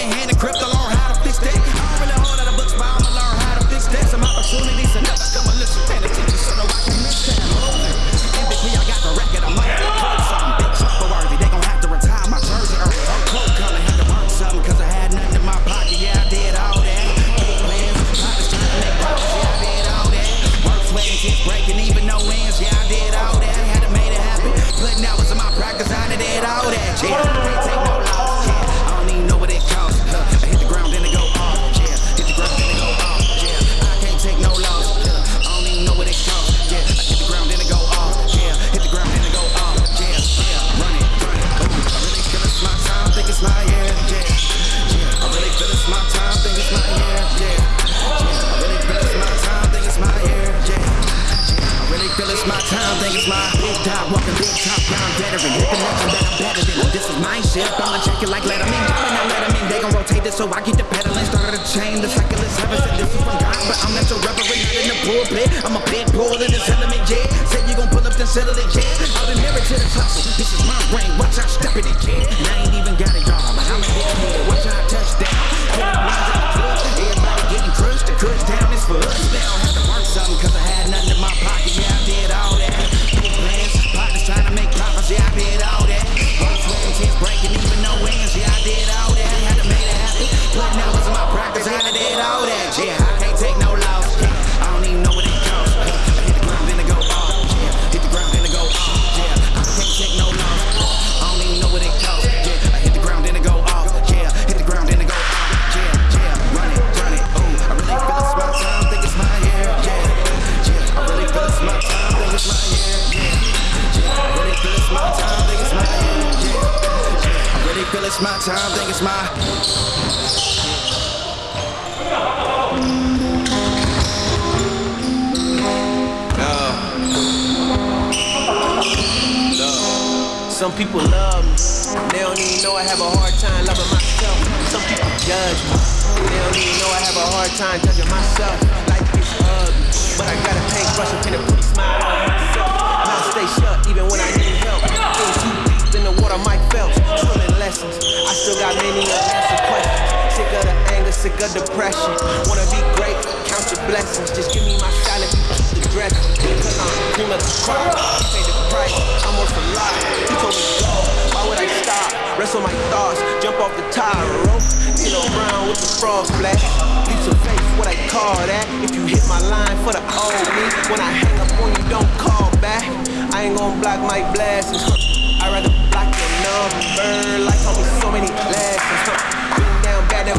ain't gon' block my blessings. Huh. I'd rather block your number. Like taught me so many lessons. Huh. Down bad, been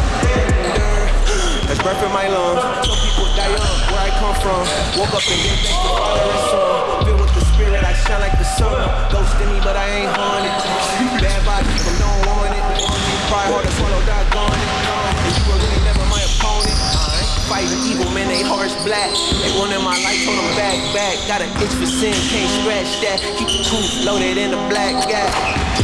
That's breath in my lungs. Some people die young, where I come from. Woke up and get back to father and son. Filled with the spirit, I shine like the sun. Ghost in me, but I ain't haunted. Bad vibes, people don't want it. Cry hard to swallow, doggone it. And you were really never my opponent. I ain't fighting evil, man, they hearts black. They wanted my life, told them back, back. Got an itch for sin, can't scratch that. Keep the truth loaded in the black gap.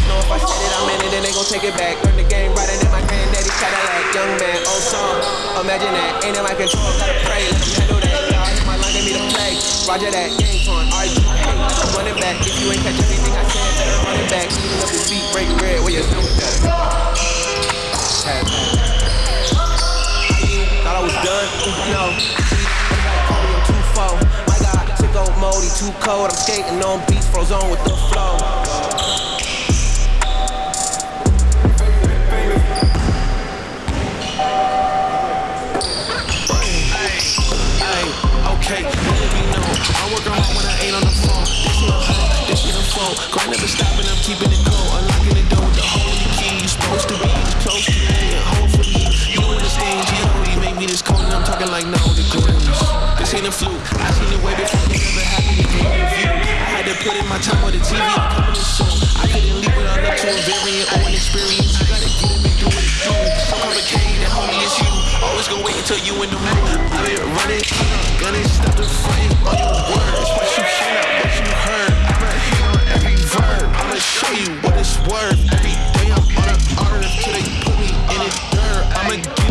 Know if I said it, I'm in it, then they gon' take it back. Learn the game right than my granddaddy Cadillac. Young man, oh, old song, imagine that. Ain't in my control, gotta pray, let them handle that. Y'all hit my line, they me to play. Roger that, game torn, alright, you hate. Run it back, if you ain't catch everything I said, better run it back. Even up this beat, break red, where you that? Thought I was done, no. Everybody call me, I'm too far. My God, sick old moldy, too cold. I'm skating on beats, froze on with the flow. Ay, okay, let me know. I'm working hard when I ain't on the phone. This a hoe, this a foe. Grind never stopping, I'm keeping it cold. Unlocking the door with the holy key. You supposed to be close to me, and hopefully you understand. Talking like no degrees. This ain't a fluke. I seen it way before it ever happened me. I had to put in my time on the TV. I'm coming soon. I couldn't leave without up to a variant or an experience. You gotta get it and do it do. So complicated, homie, it's you. Always gonna wait until you in the mood. I've been running, gunning, stop the fight. All your words, what you hear, what you heard. I'm right here on every verb. I'ma show you what it's worth. Every day I'm on earth till they put me in the dirt. I'ma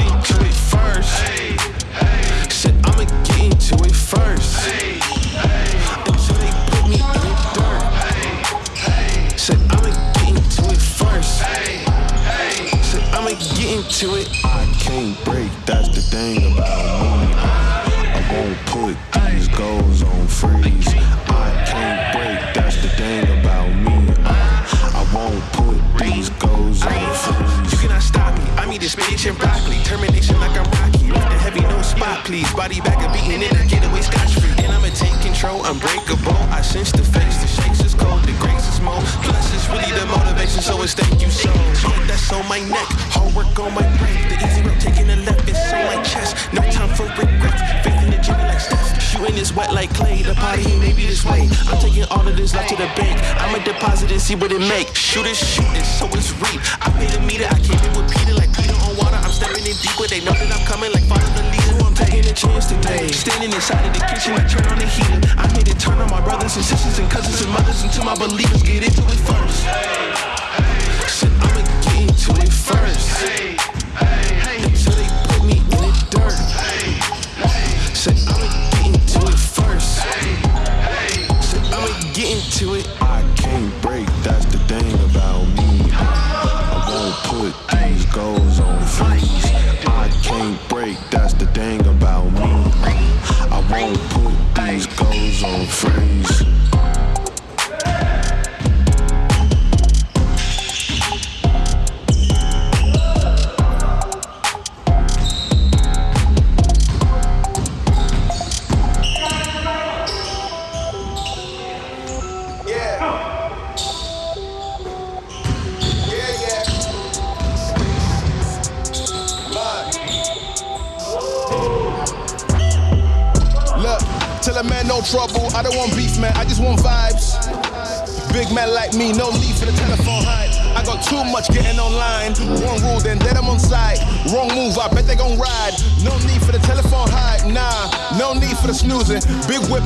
into it. I can't break, that's the thing about me. I won't put these goals on freeze. I can't break, that's the thing about me. I won't put these goals on freeze. You cannot stop me. I'm eating spinach and broccoli. Termination like I'm Rocky. Lift the heavy, no spot, please. Body back and beating it. I get away scotch free. And I'ma take control. Unbreakable. I sense the face. The shakes is. The grace is more. Plus, it's really the motivation. So it's thank you so. That's on my neck. Hard work on my brain. The easy route taking the left. It's on my chest. No time for regrets. Faith in the gym like Steph. Shooting is wet like clay. The party ain't maybe this way. I'm taking all of this left to the bank. I'ma deposit and see what it make. Shoot it, shoot it, so it's reap. I paid a meter. I came in with Peter like Peter on water. I'm stepping in deeper. They know that I'm coming like chance to Standing inside of the kitchen, I turn on the heater. I made it turn on my brothers and sisters and cousins and mothers until my believers get into it first. Said I'ma get into it first.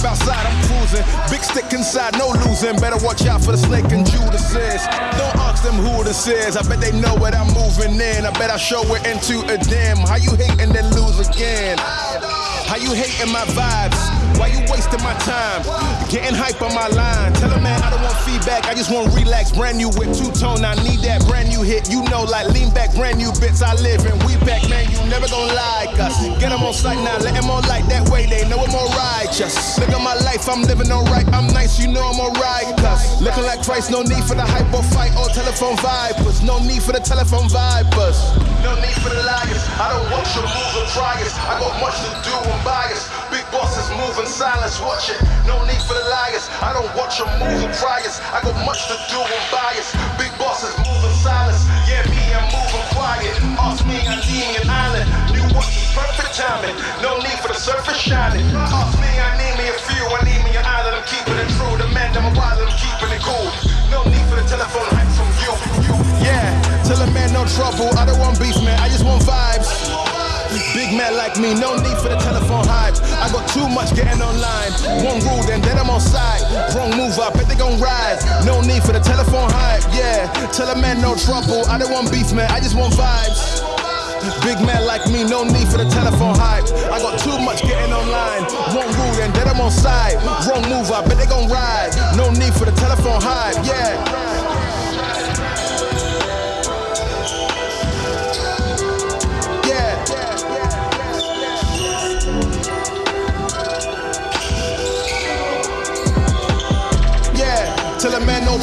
Outside, I'm cruising. Big stick inside, no losing. Better watch out for the snake and Judas is. Don't ask them who this is. I bet they know what I'm moving in. I bet I show it into a dim. How you hate and then lose again? How you hating my vibes? Why you wasting my time? Getting hype on my line. Tell a man I don't want feedback. I just want relax. Brand new whip, two tone. I need that brand new hit. You know, like lean back, brand new bits. I live in. We back, man. You never gonna like us. Get them on sight now. Let them on like that way. They know I'm more righteous. Look at my life. I'm living alright. I'm nice. You know I'm alright. Cause looking like Christ. No need for the hype or fight or telephone vipers. No need for the telephone vipers. No need for the liars. I don't watch your moves or try us. I got much to do. I'm biased. Big bosses moving silence. Watch it. No need for the liars. I don't watch your moves or try us. I got much to do. I'm biased. Big bosses moving silence. Yeah, me, I'm moving quiet. Ask me, I need an island. New watch is perfect timing. No need for the surface shining. Ask me, I need me a few. I need me an island. I'm keeping it true. The man, I'm a wild. I'm keeping it cool. No need for the telephone hype from you. Yeah, tell a man no trouble. I don't want beef, man. I just want vibes. Big man like me, no need for the telephone hype. I got too much getting online. One rule, then then I'm on side. Wrong move, I bet they gon' rise. No need for the telephone hype, yeah. Tell a man no trouble. I don't want beef, man. I just want vibes. Big man like me, no need for the telephone hype. I got too much getting online. One rule, then then I'm on side. Wrong move, I bet they gon' ride. No need for the telephone hype, yeah.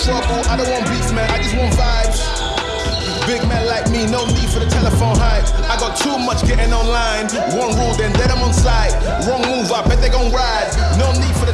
Trouble. I don't want beef, man. I just want vibes. Big man like me, no need for the telephone hype. I got too much getting online. One rule, then dead I'm on site. Wrong move, I bet they gon' ride. No need for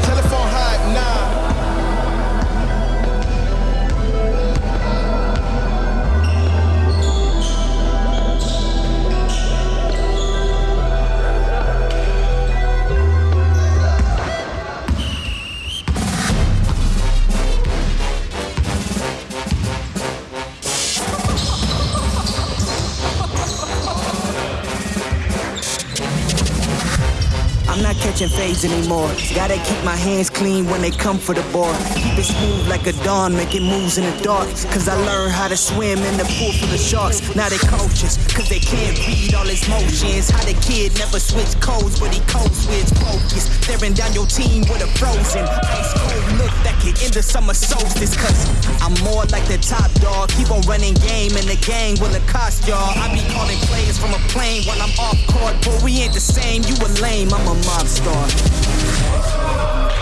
Catching fades anymore. Gotta keep my hands clean when they come for the board. Keep it smooth like a dawn, making moves in the dark. Cause I learned how to swim in the pool full of sharks. Now they coaches, cause they can't read all his motions. How the kid never switch codes, but he codes with focus. Staring down your team with a frozen ice cold look that could end the summer solstice. Cause I'm more like the top dog. Keep on running game and the gang will it cost y'all. I be calling players from a plane while I'm off court. But we ain't the same, you a lame, I'm a mob star.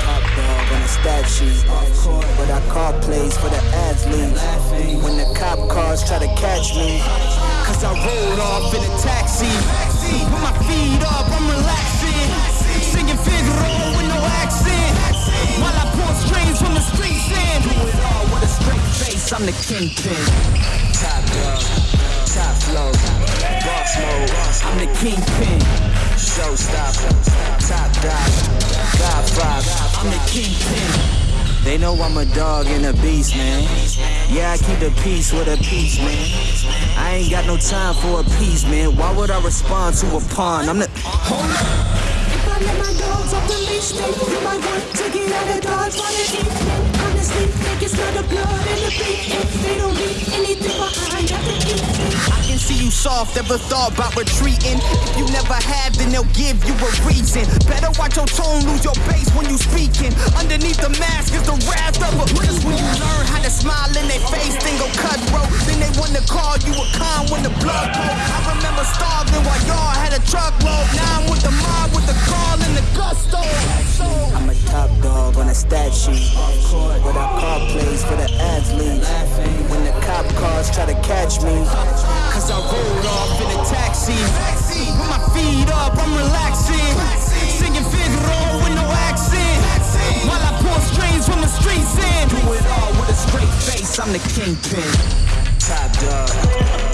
Top dog on the. Off but I call plays for the athletes. When the cop cars try to catch me. Cause I rolled off in a taxi. Put my feet up, I'm relaxing. Singing Figaro with no accent. Straight I'm the kingpin. Top dog, top flow, boss mode. I'm the kingpin. Showstopper, top dog, God vibe. I'm the kingpin. They know I'm a dog and a beast, man. Yeah, I keep the peace with a peace, man. I ain't got no time for a piece, man. Why would I respond to a pawn? I'm the. Hold up. If I let my dogs off the leash, then you might want to get out of dodge while it's evening. Honestly, they can smell the blood and the beef. If they don't leave anything behind after eating. I can see you soft, ever thought about retreating. If you never have, then they'll give you a reason. Better watch your tone, lose your bass when you speaking. Underneath the mask is the wrath of a Just when you learn how to smile in their face, then go cutthroat. Then they wanna call you a con when the blood cold. I remember starving while y'all had a truckload. Now I'm with the mob, with the call and the gusto. I'm a top dog on a stat What I call plays for the athletes. When the cop cars try to catch me. Cause I rolled off in a taxi. With my feet up, I'm relaxing. Singing Figaro with no accent. While I pour strings from the streets in. Do it all with a straight face, I'm the kingpin. Top dog,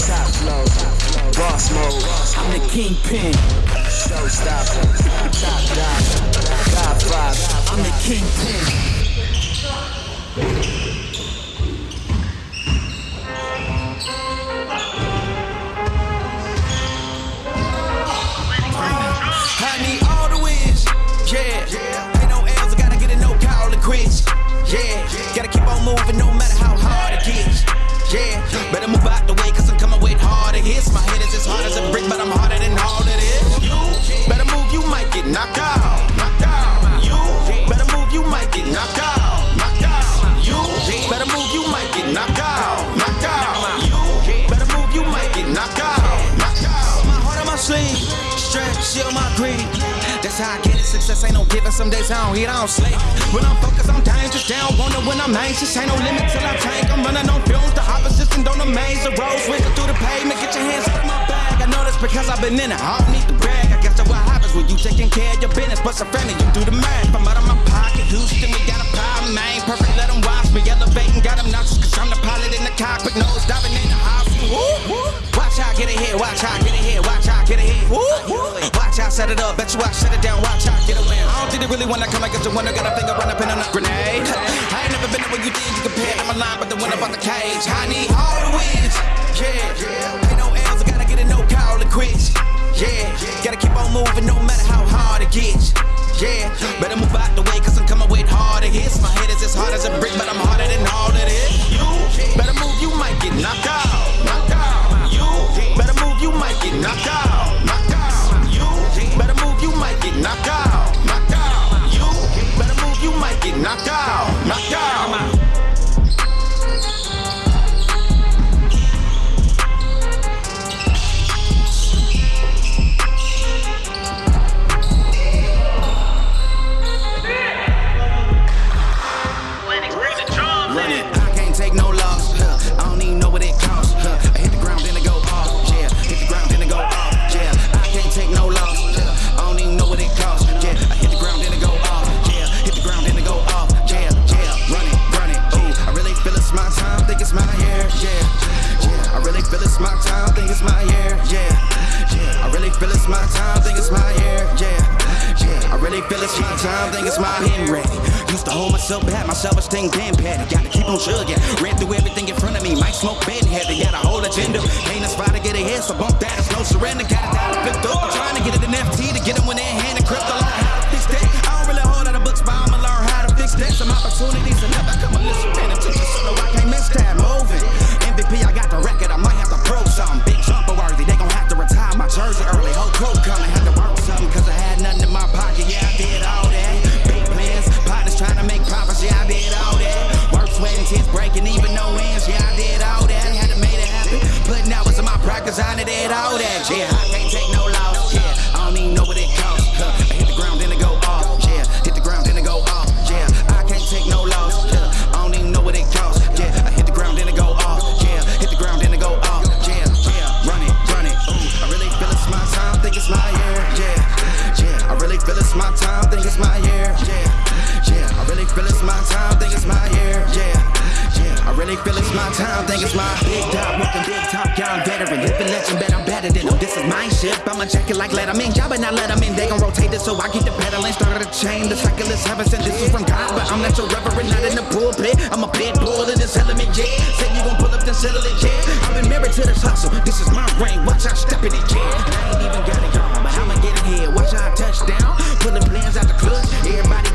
top flow, boss mode. I'm the kingpin. Showstopper, top dog, top five. I'm the kingpin. Thank you. Some days I don't eat, I don't sleep. When I'm focused, I'm dangerous. Down, wonder when I'm anxious. Ain't no limit till I tank. I'm running on fumes. The opposition don't amaze. The road swinging through the pavement. Get your hands out of my bag. I know that's because I've been in it. I don't need to brag. I guess that's what happens when you taking care of your business. But some family, you do the math. I'm out of my pocket. Houston, we got a power man. Perfect, let them watch me. Elevating, got them nauseous. Cause I'm the pilot in the cockpit. Nose diving in the house. Woo, woo. Watch how I get ahead. Watch how I get ahead. Watch how I get ahead. Woo, woo. Watch how I set it up. Bet you I shut it down. Watch how I get away. I don't think they really wanna come against the winner. Got a finger run up in a grenade. I ain't never been the way you did. You compared. I'm a line, but the one on the cage. I need all the wins. Yeah. Ain't no L's. I gotta get it. No call to quits. Yeah. Gotta keep on moving no matter how hard it gets. Yeah. Better move out the way, cause I'm coming with harder hits. My head is as hard as a brick, feel it's my time. Think it's my ready. Used to hold myself back, my self-esteem damn patty. Gotta keep on chugging. Ran through everything in front of me. Might smoke bed heavy. Got a whole agenda. Ain't a spot to get ahead, so bump that. It's no surrender. Got down to fifth up. Yeah, I can't take no loss. Yeah, I don't even know what it costs. Huh. I hit the ground, then it go off. Yeah, hit the ground, then it go off. Yeah, I can't take no loss. Yeah, I don't even know what it costs. Yeah, I hit the ground, then it go off. Yeah, hit the ground, then it go off. Yeah, yeah, run it, run it. Ooh, I really feel it's my time, think it's my year. Yeah, yeah, I really feel it's my time, think it's my year. Yeah, yeah, I really feel it's my time, think it's my year. Yeah, yeah, I really feel it's my time, think it's my big dog, walking big top, young veteran, living legend, bet I'm better than them. This is my ship, I'ma check it like Letterman. Y'all better not let 'em in, they gon' rotate it, so I keep the pedaling. Started a chain, the cycle is heaven sent. This is from God, but I'm not your reverend, not in the pulpit. I'm a pit bull in this element, yeah. Say you gon' pull up, then settle it, yeah. I've been married to this hustle, this is my ring. Watch out, step in it, yeah. I ain't even got it, y'all, but I'ma get it here. Watch I touch down. Pulling plans out, the clutch. my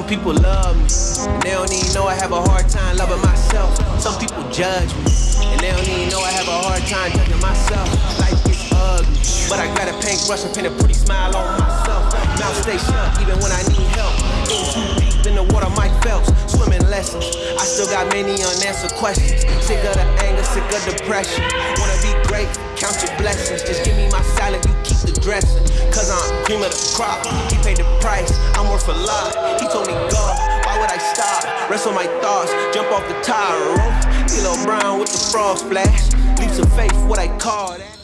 Some people love me, and they don't even know I have a hard time loving myself. Some people judge me, and they don't even know I have a hard time judging myself. Life gets ugly, but I got a paintbrush and paint a pretty smile on myself. Mouth stay shut even when I need help. In too deep in the water, Mike Phelps, swimming lessons. I still got many unanswered questions. Sick of the anger, sick of depression. Wanna be great, count your blessings. Just give me my salad, you keep the dressing. Cause I'm cream of the crop. He paid the price, I'm worth a lot. He told me go, why would I stop? Rest on my thoughts, jump off the tire rope. D'Lo Brown with the frog splash. Leaps of faith, what I call that.